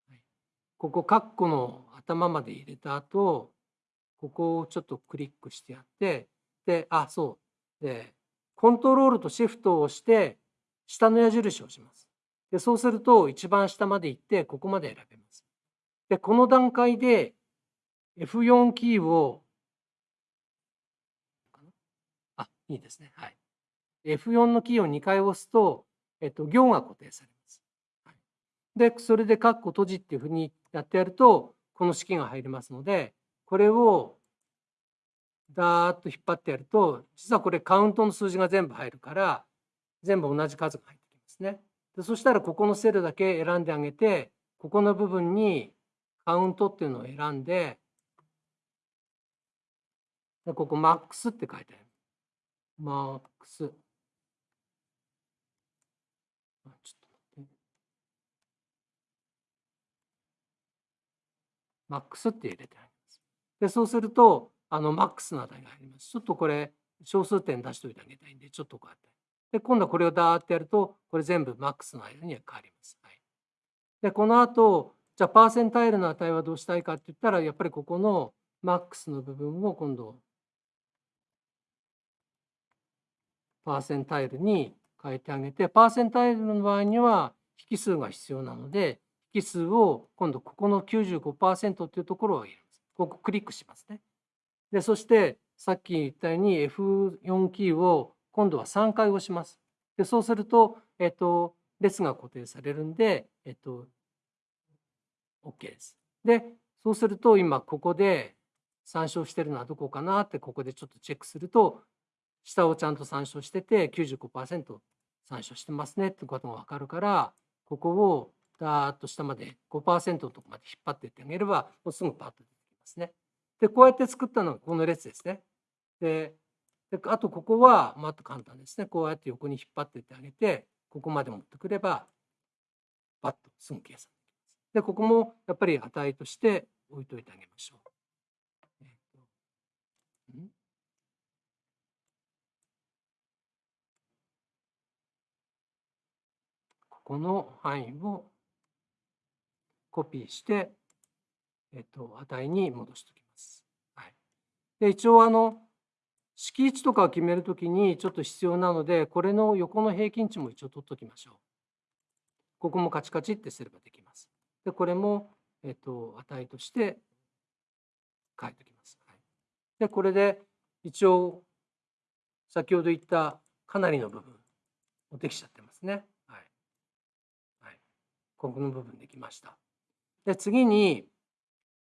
はい、ここ、カッコの頭まで入れた後、ここをちょっとクリックしてやって、で、あ、そう。で、コントロールとシフトを押して、下の矢印をします。で、そうすると、一番下まで行って、ここまで選べます。で、この段階で F4 キーをあいいですね。はい。F4 のキーを2回押すと、えっと、行が固定されます。はいで、それでカッコ閉じっていうふうにやってやると、この式が入りますので、これをダーッと引っ張ってやると、実はこれカウントの数字が全部入るから、全部同じ数が入ってきますね。でそしたらここのセルだけ選んであげて、ここの部分にカウントっていうのを選んで、でここマックスって書いてある。マックス。ちょっと待って。マックスって入れてあります。で、そうすると、あの、マックスの値が入ります。ちょっとこれ、小数点出しておいてあげたいんで、ちょっとこうやって。で、今度はこれをダーってやると、これ全部マックスの間には変わります。はい、で、この後、じゃあ、パーセンタイルの値はどうしたいかって言ったら、やっぱりここのマックスの部分を今度パーセンタイルに変えてあげてパーセンタイルの場合には引数が必要なので引数を今度ここの95%っていうところを入れます。ここクリックしますね。でそしてさっき言ったように F4 キーを今度は3回押します。でそうすると、えっと、列が固定されるんで、えっと、OK です。でそうすると今ここで参照してるのはどこかなってここでちょっとチェックすると下をちゃんと参照してて95%参照してますねってことが分かるからここをダーッと下まで5%のとこまで引っ張っていってあげればもうすぐパッと出てきますね。でこうやって作ったのがこの列ですね。であとここはもっと簡単ですね。こうやって横に引っ張っていってあげてここまで持ってくればパッとすぐ計算できます。でここもやっぱり値として置いといてあげましょう。この範囲をコピーして、えっと、値に戻しておきます。一応あの式位置とかを決めるときにちょっと必要なのでこれの横の平均値も一応取っときましょう。ここもカチカチってすればできます。でこれも、えっと、値として書いておきます。はい、でこれで一応先ほど言ったかなりの部分もできちゃってますね。はい。はいここの部分できました。で次に、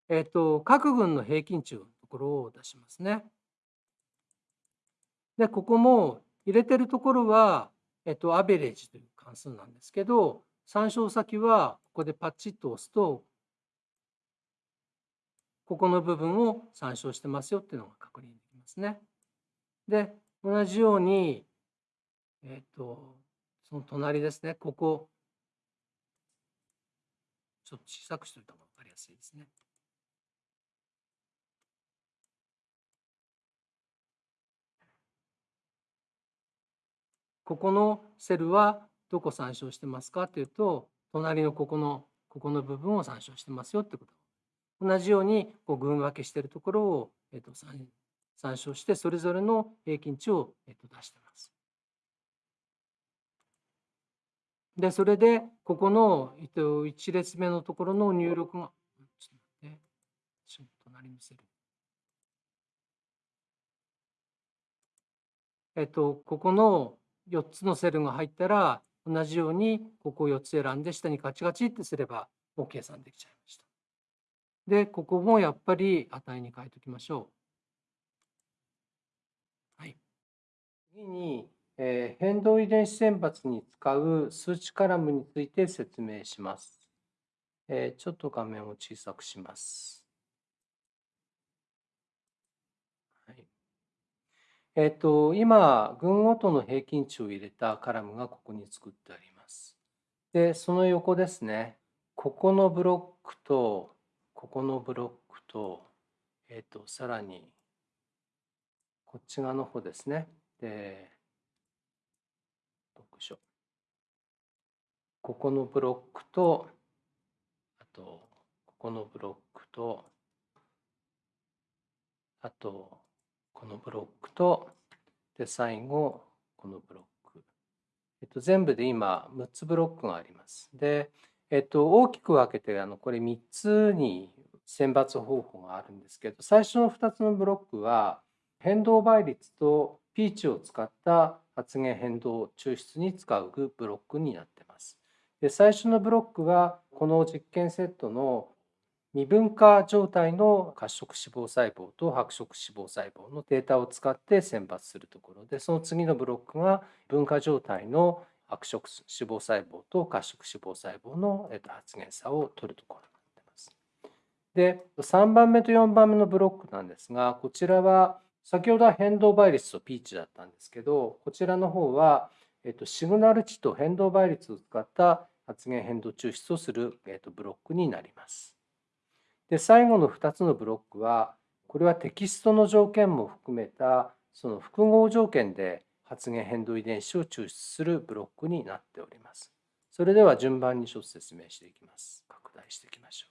えっと、各群の平均値のところを出しますね。でここも入れてるところは、えっと、アベレージという関数なんですけど参照先はここでパッチッと押すとここの部分を参照してますよっていうのが確認できますね。で同じように、えっと、その隣ですねここちょっと小さくしておいた方が分かりやすいですね。ここのセルはどこ参照してますかというと隣のここのここの部分を参照してますよってこと同じようにこう群分けしているところを、えっと、参照してそれぞれの平均値を、えっと、出してます。で、それで、ここの、えっと、1列目のところの入力が、ちょっと待って、ちょっと隣のセル。えっと、ここの4つのセルが入ったら、同じようにここを4つ選んで下にカチカチってすればもう計算できちゃいました。で、ここもやっぱり値に変えておきましょう。はい。次に、えー、変動遺伝子選抜に使う数値カラムについて説明します。えー、ちょっと画面を小さくします。はい、えっ、と、今、群ごとの平均値を入れたカラムがここに作ってあります。で、その横ですね、ここのブロックと、ここのブロックと、えっ、と、さらに、こっち側の方ですね。でしょここのブロックとあとここのブロックとあとこのブロックとで最後このブロック、えっと、全部で今6つブロックがありますで、えっと、大きく分けてあのこれ3つに選抜方法があるんですけど最初の2つのブロックは変動倍率とピーチを使った発現変動抽出に使うブロックになってます。で最初のブロックはこの実験セットの未分化状態の褐色脂肪細胞と白色脂肪細胞のデータを使って選抜するところでその次のブロックが分化状態の白色脂肪細胞と褐色脂肪細胞の発現差を取るところになっています。で3番目と4番目のブロックなんですがこちらは先ほどは変動倍率とピーチだったんですけどこちらの方は、えっと、シグナル値と変動倍率を使った発現変動抽出をする、えっと、ブロックになります。で最後の2つのブロックはこれはテキストの条件も含めたその複合条件で発現変動遺伝子を抽出するブロックになっております。それでは順番にちょっと説明していきます。拡大していきましょ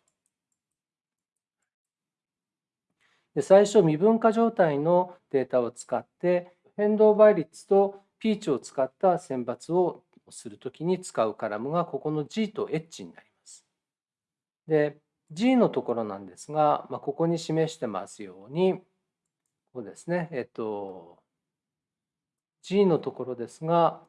う。で最初未分化状態のデータを使って変動倍率とピーチを使った選抜をするときに使うカラムがここの G と H になります。で G のところなんですが、まあ、ここに示してますようにここですねえっと G のところですが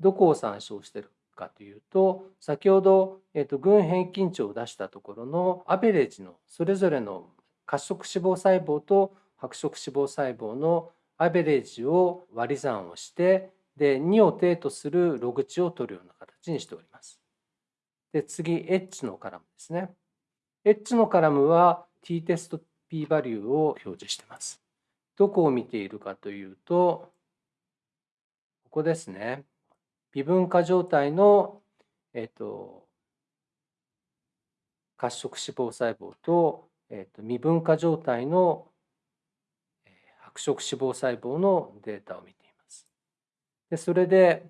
どこを参照しているかというと先ほど、えっと、群平均値を出したところのアベレージのそれぞれの褐色脂肪細胞と白色脂肪細胞のアベレージを割り算をしてで2を定とするログ値を取るような形にしております。で次 H のカラムですね。H のカラムは t テスト p バリューを表示しています。どこを見ているかというとここですね。微分化状態の、えっ、と、褐色脂肪細胞と,、えー、と未分化状態の白色脂肪細胞のデータを見ています。でそれで、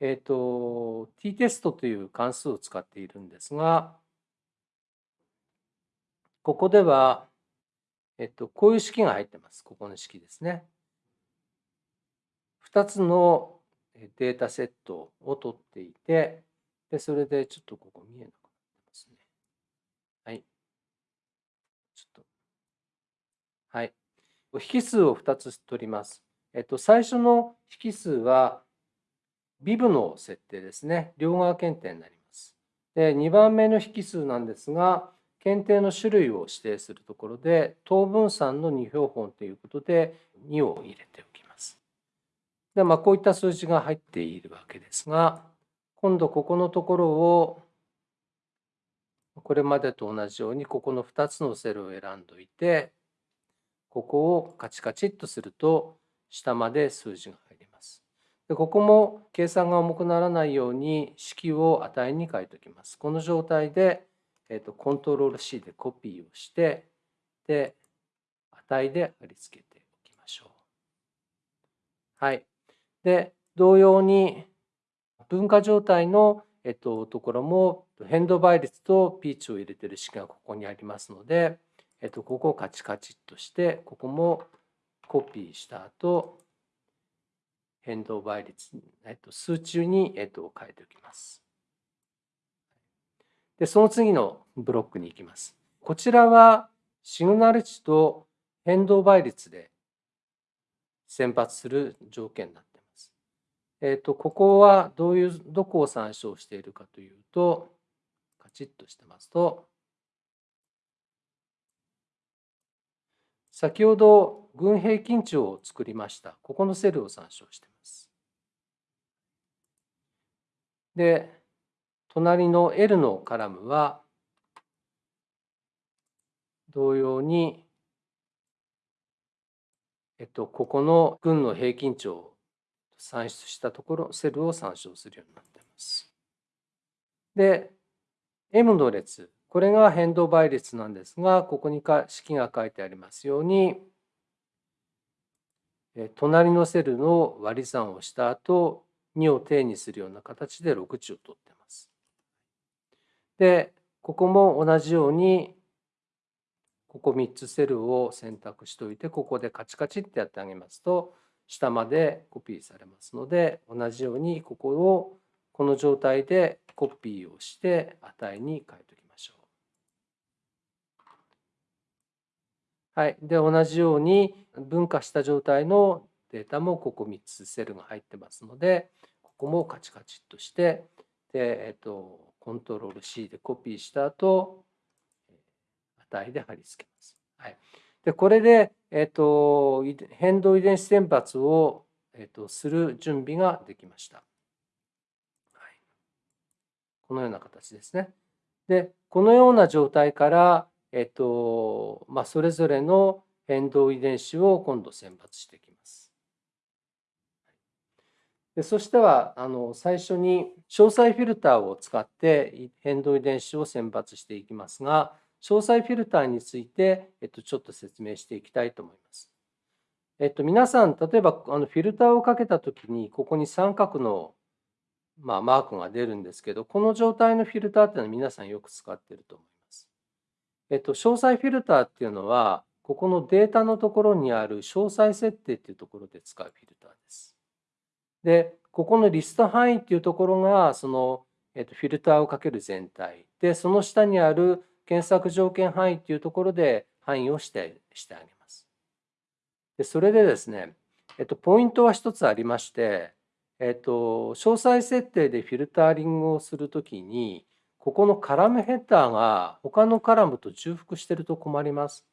えっ、と t テストという関数を使っているんですがここでは、えっ、と、こういう式が入ってます。ここの式ですね。2つのデータセットを取っていてでそれでちょっとここ見えなくなってますね。はい。ちょっとはい。引数を2つ取ります。えっと、最初の引数は、ビブの設定ですね。両側検定になります。で、2番目の引数なんですが、検定の種類を指定するところで、等分散の2標本ということで、2を入れておきます。で、まあ、こういった数字が入っているわけですが、今度ここのところを、これまでと同じように、ここの2つのセルを選んどいて、ここをカチカチっとすると下まで数字が入ります。でここも計算が重くならないように式を値に書いておきます。この状態で、えーと、コントロール C でコピーをしてで値で貼り付けておきましょう。はい。で同様に分化状態の、えっと、ところも変動倍率とピーチを入れてる式がここにありますのでえっと、ここをカチカチっとして、ここもコピーした後、変動倍率、えっと、数値に、えっと、変えておきます。で、その次のブロックに行きます。こちらはシグナル値と変動倍率で先発する条件になっています。えっ、と、ここはどういう、どこを参照しているかというと、カチッとしてますと、先ほど群平均値を作りました。ここのセルを参照しています。で、隣の L のカラムは同様に、えっと、ここの群の平均値を算出したところ、セルを参照するようになっています。で、M の列、これが変動倍率なんですが、ここに式が書いてありますように、隣のセルの割り算をした後、2を定にするような形で6値を取っています。で、ここも同じように、ここ3つセルを選択しておいて、ここでカチカチってやってあげますと、下までコピーされますので、同じようにここをこの状態でコピーをして値に変えておきます。はい。で、同じように分化した状態のデータもここ3つセルが入ってますので、ここもカチカチっとして、で、えっと、コントロール C でコピーした後、値で貼り付けます。はい。で、これで、えっと、変動遺伝子選抜を、えっと、する準備ができました。はい。このような形ですね。で、このような状態から、えっとまあ、それぞれの変動遺伝子を今度選抜していきます。でそしてはあの最初に詳細フィルターを使って変動遺伝子を選抜していきますが詳細フィルターについて、えっと、ちょっと説明していきたいと思います。えっと、皆さん例えばあのフィルターをかけた時にここに三角の、まあ、マークが出るんですけどこの状態のフィルターっていうのは皆さんよく使ってると思います。えっと、詳細フィルターっていうのは、ここのデータのところにある詳細設定っていうところで使うフィルターです。で、ここのリスト範囲っていうところが、その、えっと、フィルターをかける全体。で、その下にある検索条件範囲っていうところで範囲をしてしてあげます。で、それでですね、えっと、ポイントは一つありまして、えっと、詳細設定でフィルタリングをするときに、ここのカラムヘッダーが他のカラムと重複してると困ります。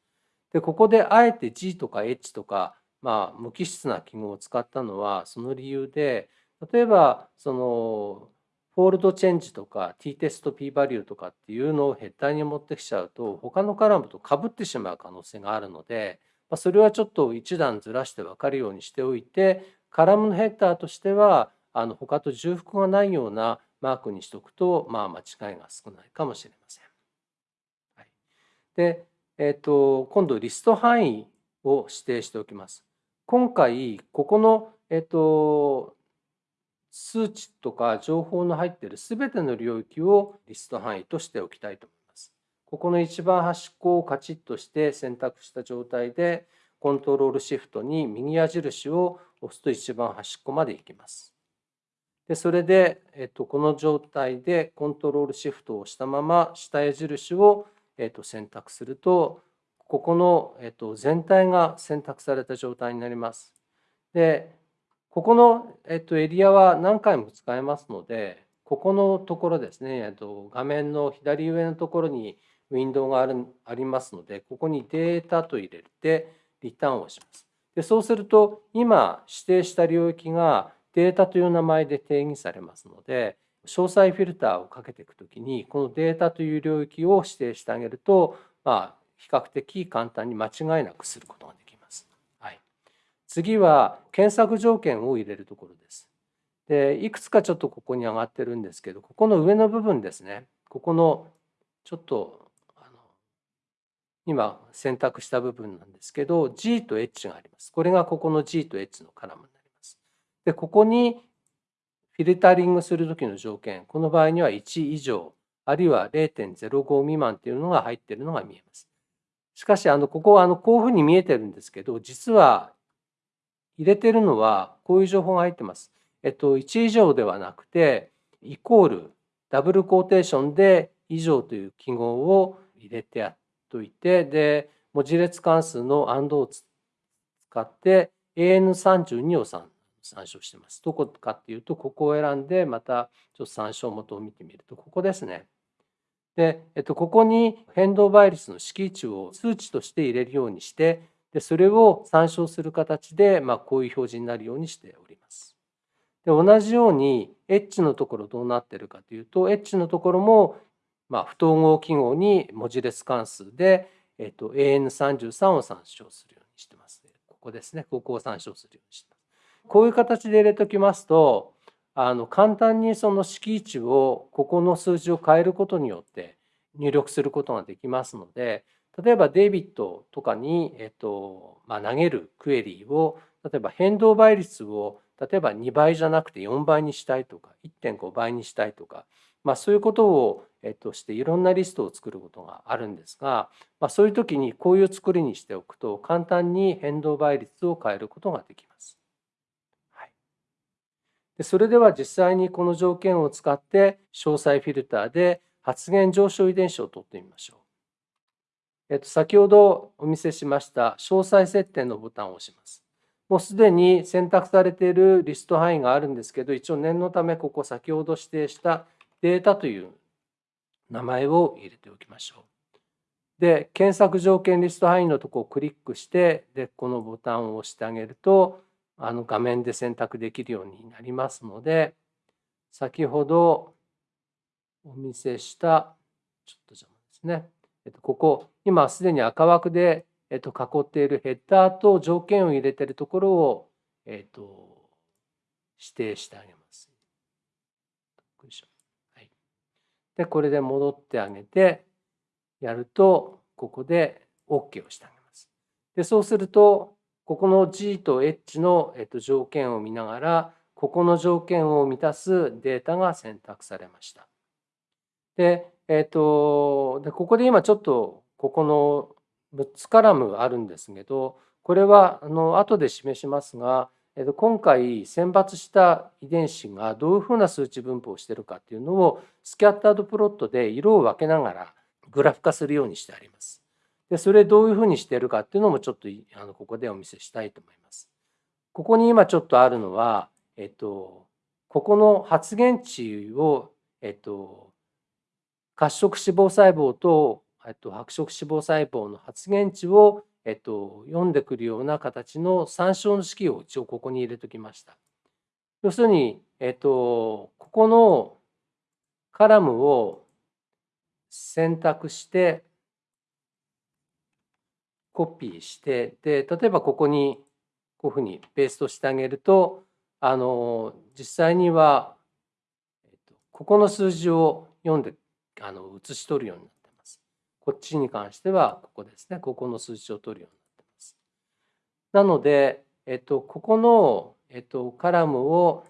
で、ここであえて G とか H とかまあ、無機質な記号を使ったのはその理由で例えばその fold change とか t テスト p バリューとかっていうのをヘッダーに持ってきちゃうと他のカラムとかぶってしまう可能性があるので、まあ、それはちょっと一段ずらして分かるようにしておいてカラムのヘッダーとしてはあの他と重複がないようなマークにしておくと、まあ、間違いが少ないかもしれません。はい、で、えーと、今度リスト範囲を指定しておきます。今回ここの、えーと数値とか情報の入っている全ての領域をリスト範囲としておきたいと思います。ここの一番端っこをカチッとして選択した状態でコントロールシフトに右矢印を押すと一番端っこまで行きます。でそれで、えっと、この状態でコントロールシフトを押したまま下矢印を、えっと、選択するとここの、えっと、全体が選択された状態になります。でここの、えっと、エリアは何回も使えますので、ここのところですね、えっと、画面の左上のところにウィンドウがあるありますので、ここにデータと入れて、リターンをします。でそうすると、今指定した領域がデータという名前で定義されますので、詳細フィルターをかけていくときに、このデータという領域を指定してあげると、まあ、比較的簡単に間違いなくすることができます。はい次は検索条件を入れるところです。でいくつかちょっとここに上がってるんですけどここの上の部分ですねここのちょっとあの今選択した部分なんですけど G と H があります。これがここの G と H のカラムになります。でここにフィルタリングする時の条件この場合には1以上あるいは0.05未満っていうのが入っているのが見えます。しかしあのここはあのこういうふうに見えてるんですけど実は入れてるのはこういう情報が入ってます。えっと、1以上ではなくて、イコール、ダブルコーテーションで以上という記号を入れてやっといて、で、文字列関数の AND を使って AN32 を参照してます。どこかっていうと、ここを選んで、またちょっと参照元を見てみると、ここですね。で、えっと、ここに変動倍率の式値を数値として入れるようにして、でそれを参照する形で、まあ、こういう表示になるようにしております。で同じように H のところどうなってるかというと H のところも、まあ、不統合記号に文字列関数で、えっと、AN33 を参照するようにしてます。ここですね。ここを参照するようにしてます。こういう形で入れておきますとあの簡単にその式値をここの数字を変えることによって入力することができますので例えばデイビッドとかに、えっとまあ、投げるクエリーを例えば変動倍率を例えば2倍じゃなくて4倍にしたいとか1.5倍にしたいとか、まあ、そういうことを、えっと、していろんなリストを作ることがあるんですが、まあ、そういう時にこういう作りにしておくと簡単に変動倍率を変えることができます。でそれでは実際にこの条件を使って詳細フィルターで発現上昇遺伝子を取ってみましょう。えっと、先ほどお見せしました詳細設定のボタンを押します。もうすでに選択されているリスト範囲があるんですけど、一応念のためここ先ほど指定したデータという名前を入れておきましょう。で、検索条件リスト範囲のとこをクリックして、で、このボタンを押してあげると、あの画面で選択できるようになりますので、先ほどお見せした、ちょっと邪魔ですね。えっと、ここ、今すでに赤枠で、えっと、囲っているヘッダーと条件を入れているところを、えっと、指定してあげます。はい、で、これで戻ってあげて、やると、ここで OK をしてあげます。で、そうすると、ここの G と H の、えっと、条件を見ながら、ここの条件を満たすデータが選択されました。で、えっ、と、で、ここで今ちょっと、ここの6つカラムあるんですけど、これは、あの、後で示しますが、えっと、今回選抜した遺伝子がどういうふうな数値分布をしているかっていうのをスキャッタードプロットで色を分けながらグラフ化するようにしてあります。でそれどういうふうにしているかっていうのもちょっとあのここでお見せしたいと思います。ここに今ちょっとあるのは、えっと、ここの発現値を、えっと、褐色脂肪細胞と、えっと、白色脂肪細胞の発現値を、えっと、読んでくるような形の参照の式を一応ここに入れときました。要するに、えっと、ここのカラムを選択してコピーしてで例えばここにこういうふうにペーストしてあげるとあの実際には、えっと、ここの数字を読んであの写し取るようになってます。こっちに関してはここですねここの数字を取るようになってます。なので、えっと、ここの、えっと、カラムを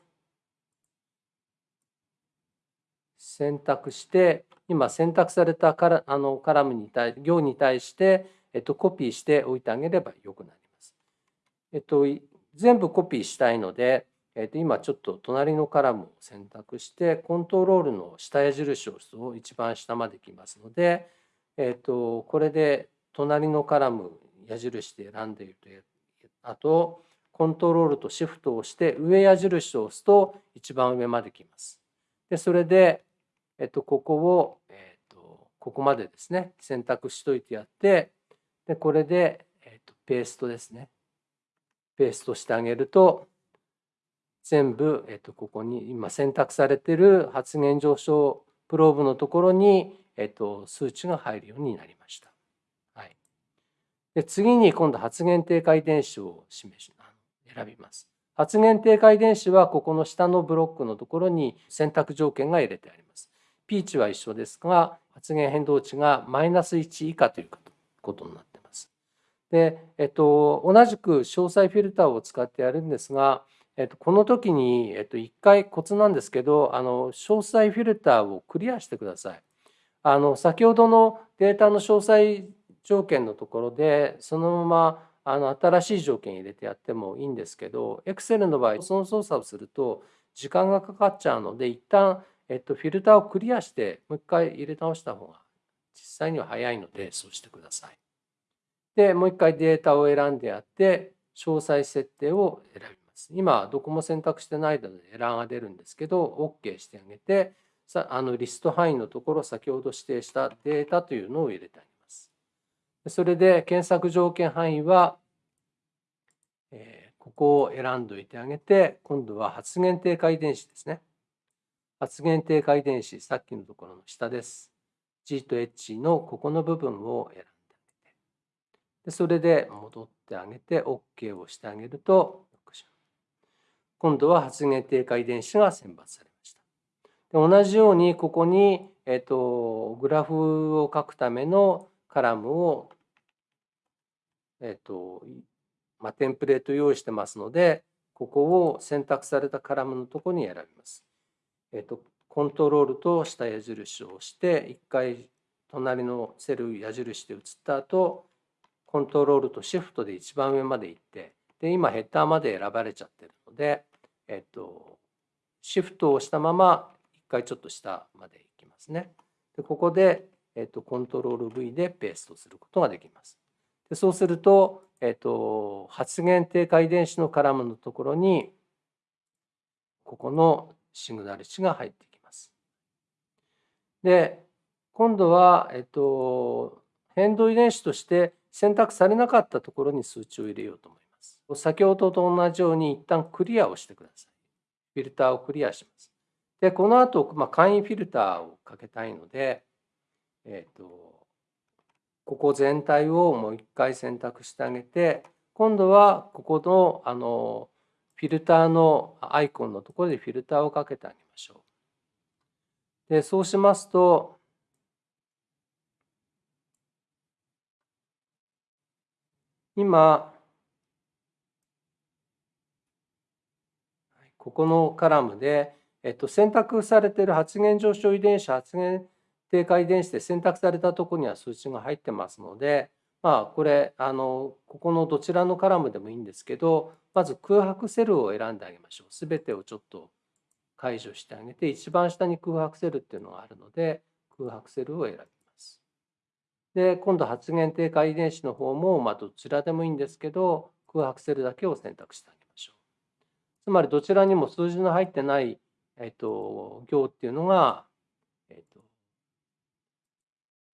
選択して今選択されたカラあのカラムに対行に対して、えっと、コピーしておいてあげればよくなります。えっと、全部コピーしたいので、えっと、今ちょっと隣のカラムを選択してコントロールの下矢印を押すと一番下まで来ますので、えっと、これで隣のカラム矢印で選んでいるとあとコントロールとシフトを押して上矢印を押すと一番上まで来ます。でそれでえっと、ここを、えっと、ここまでですね、選択しといてやって、で、これで、えっと、ペーストですね。ペーストしてあげると、全部、えっと、ここに今選択されてる発現上昇プローブのところに、えっと、数値が入るようになりました。はい、で次に今度発現低下遺伝子を示し選びます。発現低下遺伝子はここの下のブロックのところに選択条件が入れてあります。P 値は一緒ですが発現変動値がマイナス1以下ということになっています。で、えっと、同じく詳細フィルターを使ってやるんですが、えっと、この時に、えっと、1回コツなんですけどあの詳細フィルターをクリアしてください。あの先ほどのデータの詳細条件のところでそのままあの新しい条件入れてやってもいいんですけど Excel の場合その操作をすると時間がかかっちゃうので一旦えっと、フィルターをクリアしてもう一回入れ直した方が実際には早いのでそうしてください。でもう一回データを選んでやって詳細設定を選びます。今どこも選択してないのでエラーが出るんですけど OK してあげてさあのリスト範囲のところ先ほど指定したデータというのを入れてあげます。それで検索条件範囲は、えー、ここを選んでおいてあげて今度は発現低下遺伝子ですね。発現低下遺伝子、さっきのところの下です。G と H のここの部分を選でそれで戻ってあげて OK をしてあげると、今度は発現低下遺伝子が選抜されました。で同じようにここに、えっと、グラフを書くためのカラムを、えっとまあ、テンプレート用意してますので、ここを選択されたカラムのところに選びます。えっと、コントロールと下矢印を押して一回隣のセル矢印で移った後コントロールとシフトで一番上まで行ってで今ヘッダーまで選ばれちゃってるので、えっと、シフトを押したまま一回ちょっと下まで行きますね。でここで、えっと、コントロール V でペーストすることができます。でそうすると、えっと、発現低下遺伝子のカラムのところにここのシグナル値が入ってきます。で今度は、えっと、変動遺伝子として選択されなかったところに数値を入れようと思います。先ほどと同じように一旦クリアをしてください。フィルターをクリアします。で、この後、まあ、簡易フィルターをかけたいので、えっと、ここ全体をもう一回選択してあげて、今度はここのあのフィルターのアイコンのところでフィルターをかけてあげましょう。でそうしますと今ここのカラムで、えっと、選択されている発現上昇遺伝子発現低下遺伝子で選択されたところには数値が入ってますのでまあこれあのここのどちらのカラムでもいいんですけどまず空白セルを選んであげましょう。すべてをちょっと解除してあげて一番下に空白セルっていうのがあるので空白セルを選びます。で今度発現低下遺伝子の方もまあどちらでもいいんですけど空白セルだけを選択してあげましょう。つまりどちらにも数字の入ってない、えっと、行っていうのが、えっと、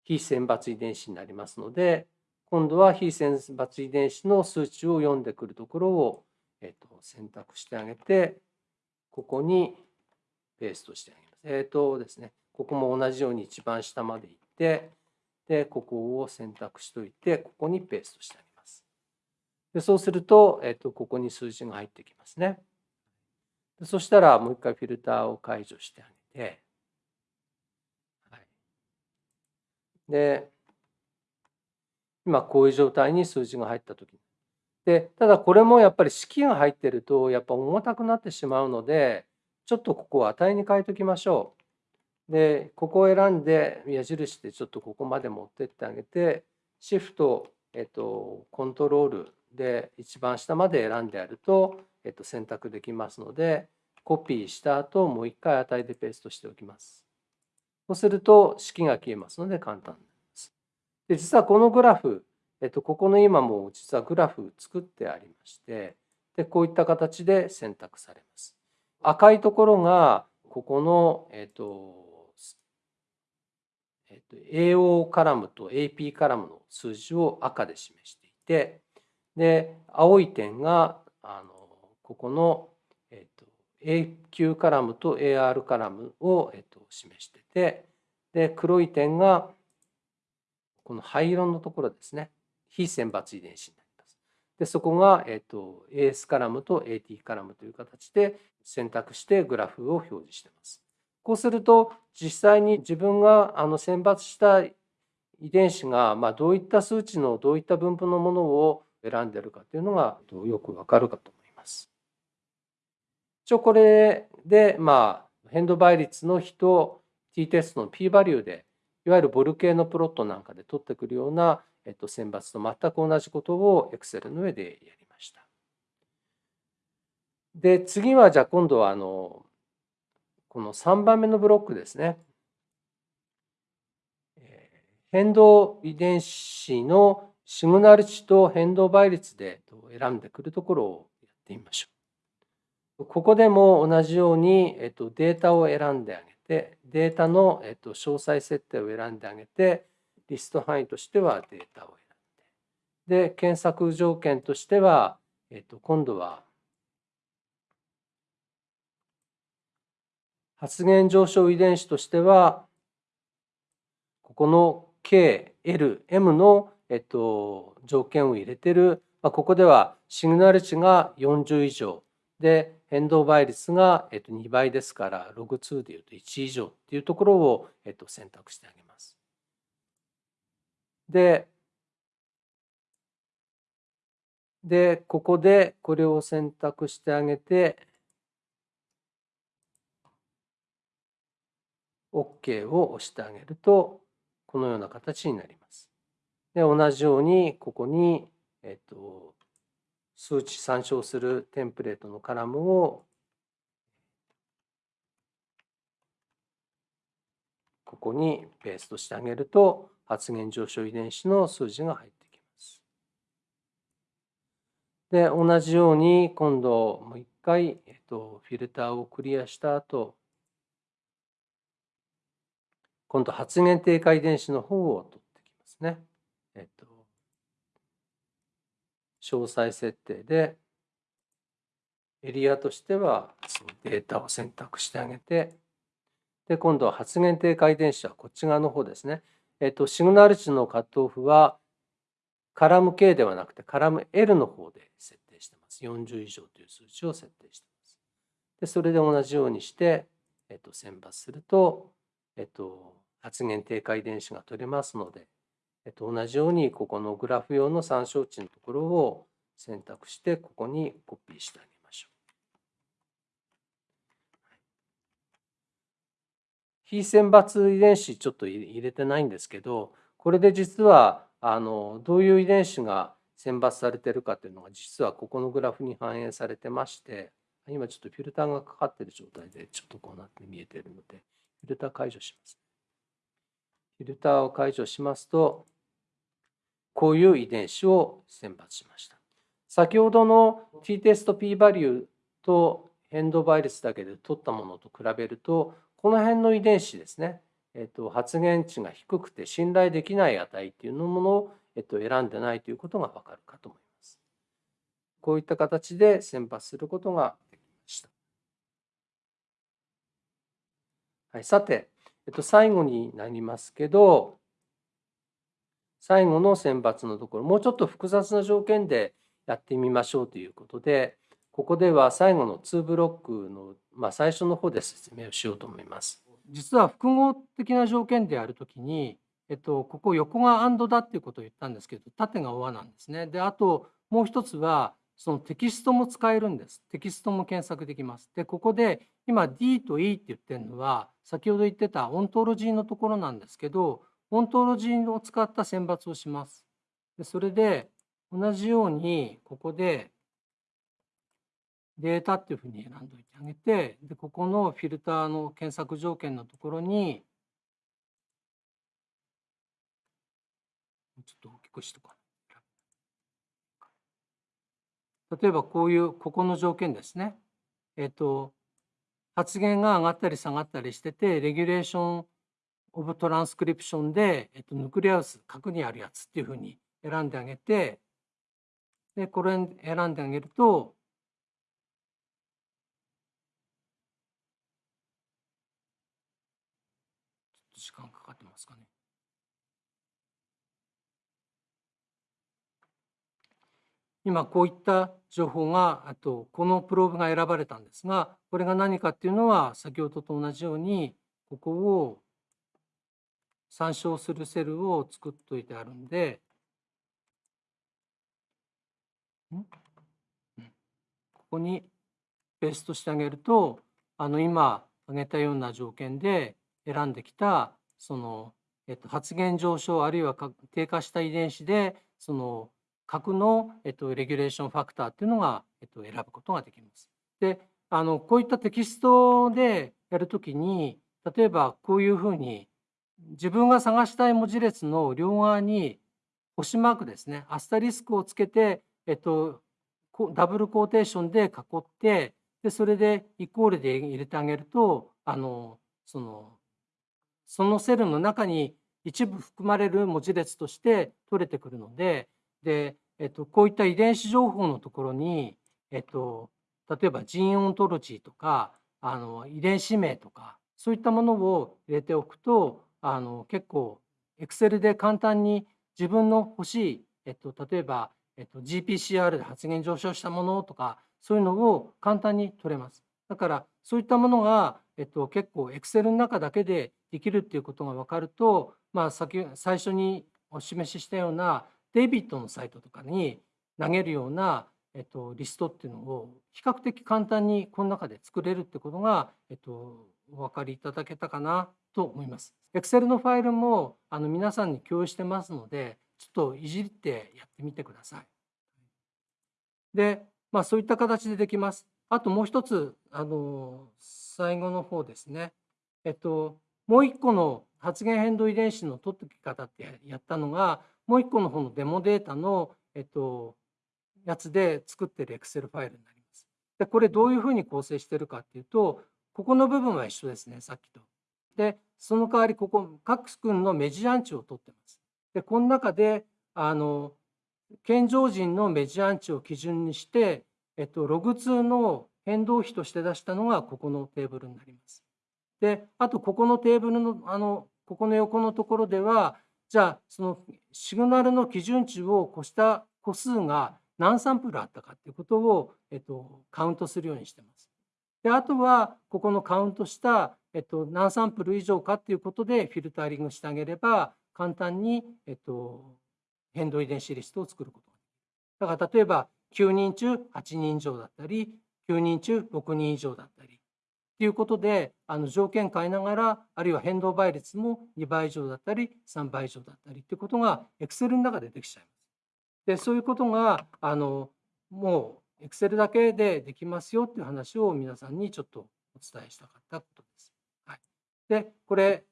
非選抜遺伝子になりますので今度は非選抜遺伝子の数値を読んでくるところを、えー、と選択してあげて、ここにペーストしてあげます。えっ、とですね、ここも同じように一番下まで行って、で、ここを選択しといて、ここにペーストしてあげます。でそうすると、えっ、と、ここに数字が入ってきますね。そしたら、もう一回フィルターを解除してあげて、はい、で、今こういう状態に数字が入った時でただこれもやっぱり式が入ってるとやっぱ重たくなってしまうのでちょっとここを値に変えときましょう。でここを選んで矢印でちょっとここまで持ってってあげてシフト、えっと、コントロールで一番下まで選んでやると、えっと、選択できますのでコピーした後もう一回値でペーストしておきます。そうすると式が消えますので簡単で実はこのグラフ、えっと、ここの今も実はグラフ作ってありましてでこういった形で選択されます。赤いところがここの、えっとえっと、AO カラムと AP カラムの数字を赤で示していてで青い点があのここの、えっと、AQ カラムと AR カラムを、えっと、示しててで黒い点がこの灰色のところですね非選抜遺伝子になります。でそこが、えーと、AS カラムと AT カラムという形で選択してグラフを表示しています。こうすると実際に自分があの選抜した遺伝子が、ま、どういった数値のどういった分布のものを選んでるかというのがよくわかるかと思います。一応これで、まあ、変動倍率の比と t テストの p バリューでいわゆるボル系のプロットなんかで取ってくるような、えっと、選抜と全く同じことを Excel の上でやりました。で次はじゃあ今度はあのこの3番目のブロックですね。変動遺伝子のシグナル値と変動倍率で選んでくるところをやってみましょう。ここでも同じように、えっと、データを選んであげでデータの、えっと、詳細設定を選んであげてリスト範囲としてはデータを選んでで検索条件としては、えっと、今度は発現上昇遺伝子としてはここの K、L、M の、えっと、条件を入れてる、まあ、ここではシグナル値が40以上で変動倍率がえっと2倍ですからログ2でいうと1以上っていうところをえっと選択してあげます。ででここでこれを選択してあげて OK を押してあげるとこのような形になります。で同じようにここに、えっと、数値参照するテンプレートのカラムをここにペーストしてあげると発現上昇遺伝子の数字が入ってきます。で同じように今度もう一回、えっと、フィルターをクリアした後今度発現低下遺伝子の方を取ってきますね。えっと詳細設定でエリアとしてはそのデータを選択してあげてで今度は発現低下遺伝子はこっち側の方ですね。えっと、シグナル値のカットオフはカラム K ではなくてカラム L の方で設定してます。40以上という数値を設定してます。でそれで同じようにして、えっと、選抜すると、えっと、発現低下遺伝子が取れますのでえっと、同じようにここのグラフ用の参照値のところを選択してここにコピーしてあげましょう。非選抜遺伝子ちょっと入れてないんですけどこれで実はあのどういう遺伝子が選抜されてるかというのが実はここのグラフに反映されてまして今ちょっとフィルターがかかってる状態でちょっとこうなって見えてるのでフィルター解除します。フィルターを解除しますとこういう遺伝子を選抜しました。先ほどの t テスト p バリューと変動倍率だけで取ったものと比べるとこの辺の遺伝子ですね、えっと、発現値が低くて信頼できない値っていうものをえっと、選んでないということがわかるかと思います。こういった形で選抜することができました。はい、さて、えっと、最後になりますけど、最後の選抜のところ、もうちょっと複雑な条件でやってみましょうということで、ここでは最後の2ブロックの、まあ、最初の方で説明をしようと思います。実は複合的な条件であるときに、えっと、ここ横が AND だっていうことを言ったんですけど縦が OR なんですね。であともう一つはそのテキストも使えるんです。テキストも検索できます。でここで今 D と E って言ってるのは先ほど言ってたオントロジーのところなんですけどオントロジーを使った選抜をします。でそれで同じようにここでデータっていうふうに選んでおいてあげてでここのフィルターの検索条件のところにちょっと大きくしとか例えばこういうここの条件ですね。えっと発言が上がったり下がったりしててレギュレーションオブトランスクリプションで、えっと、ヌクレアウス核にあるやつっていうふうに選んであげてでこれ選んであげるとちょっと時間かかってますかね。今こういった情報があとこのプローブが選ばれたんですがこれが何かっていうのは先ほどと同じようにここを参照するセルを作っといてあるんでここにペーストしてあげるとあの今挙げたような条件で選んできたその、えっと、発現上昇あるいは低下した遺伝子でその核の、えっと、レギュレーションファクターっていうのが、えっと、選ぶことができます。であのこういったテキストでやるときに例えばこういうふうに自分が探したい文字列の両側に星マークですねアスタリスクをつけて、えっと、ダブルコーテーションで囲ってでそれでイコールで入れてあげるとあのそのそのセルの中に一部含まれる文字列として取れてくるのでで、えっと、こういった遺伝子情報のところに、えっと、例えば Gene Ontology とかあの遺伝子名とかそういったものを入れておくとあの結構 Excel で簡単に自分の欲しい、えっと、例えば、えっと、GPCR で発現上昇したものとかそういうのを簡単に取れます。だからそういったものが、えっと、結構 Excel の中だけでできるっていうことが分かると、まあ、先最初にお示ししたようなデイビッドのサイトとかに投げるような、えっと、リストっていうのを比較的簡単にこの中で作れるってことが、えっと、お分かりいただけたかなと思います。Excel のファイルもあの皆さんに共有してますのでちょっといじってやってみてください。で、まあ、そういった形でできます。あともう一つあの最後の方ですね。えっともう一個の発現変動遺伝子の取ってき方ってやったのがもう一個の方のデモデータの、えっと、やつで作ってる Excel ファイルになります。で、これどういうふうに構成してるかっていうと、ここの部分は一緒ですね、さっきと。で、その代わりここ、各君のメジアンチを取ってます。で、この中で、あの、健常人のメジアンチを基準にして、えっと、ログ2の変動比として出したのがここのテーブルになります。で、あとここのテーブルの、あの、ここの横のところでは、じゃあそのシグナルの基準値を越した個数が何サンプルあったかっていうことを、えっと、カウントするようにしてます。であとはここのカウントした、えっと、何サンプル以上かっていうことでフィルタリングしてあげれば簡単に、えっと、変動遺伝子リストを作ることができる。だから例えば9人中8人以上だったり9人中6人以上だったりということであの条件変えながらあるいは変動倍率も2倍以上だったり3倍以上だったりということが Excel の中でできちゃいます。でそういうことがあのもう Excel だけでできますよっていう話を皆さんにちょっとお伝えしたかったことです。はい、でこれ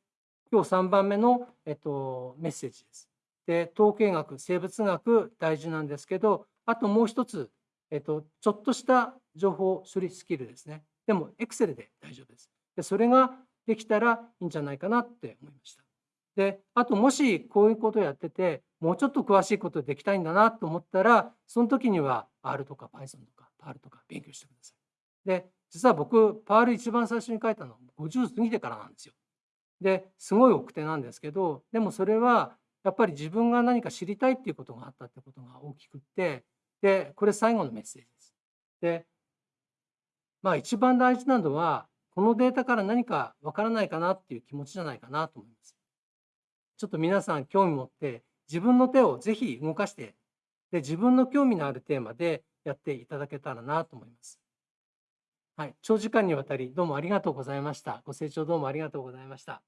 今日3番目の、えっと、メッセージです。で統計学生物学大事なんですけどあともう一つ、えっと、ちょっとした情報処理スキルですね。でも Excel で大丈夫です。でそれができたらいいんじゃないかなって思いました。であともしこういうことをやっててもうちょっと詳しいことできたいんだなと思ったら、その時には R とか Python とか PAL とか勉強してください。で、実は僕、PAL 一番最初に書いたのは50過ぎてからなんですよ。で、すごい奥手なんですけど、でもそれはやっぱり自分が何か知りたいっていうことがあったってことが大きくって、で、これ最後のメッセージです。で、まあ一番大事なのは、このデータから何かわからないかなっていう気持ちじゃないかなと思います。ちょっと皆さん興味持って自分の手をぜひ動かしてで自分の興味のあるテーマでやっていただけたらなと思います。はい、長時間にわたりどうもありがとうございました。ご清聴どうもありがとうございました。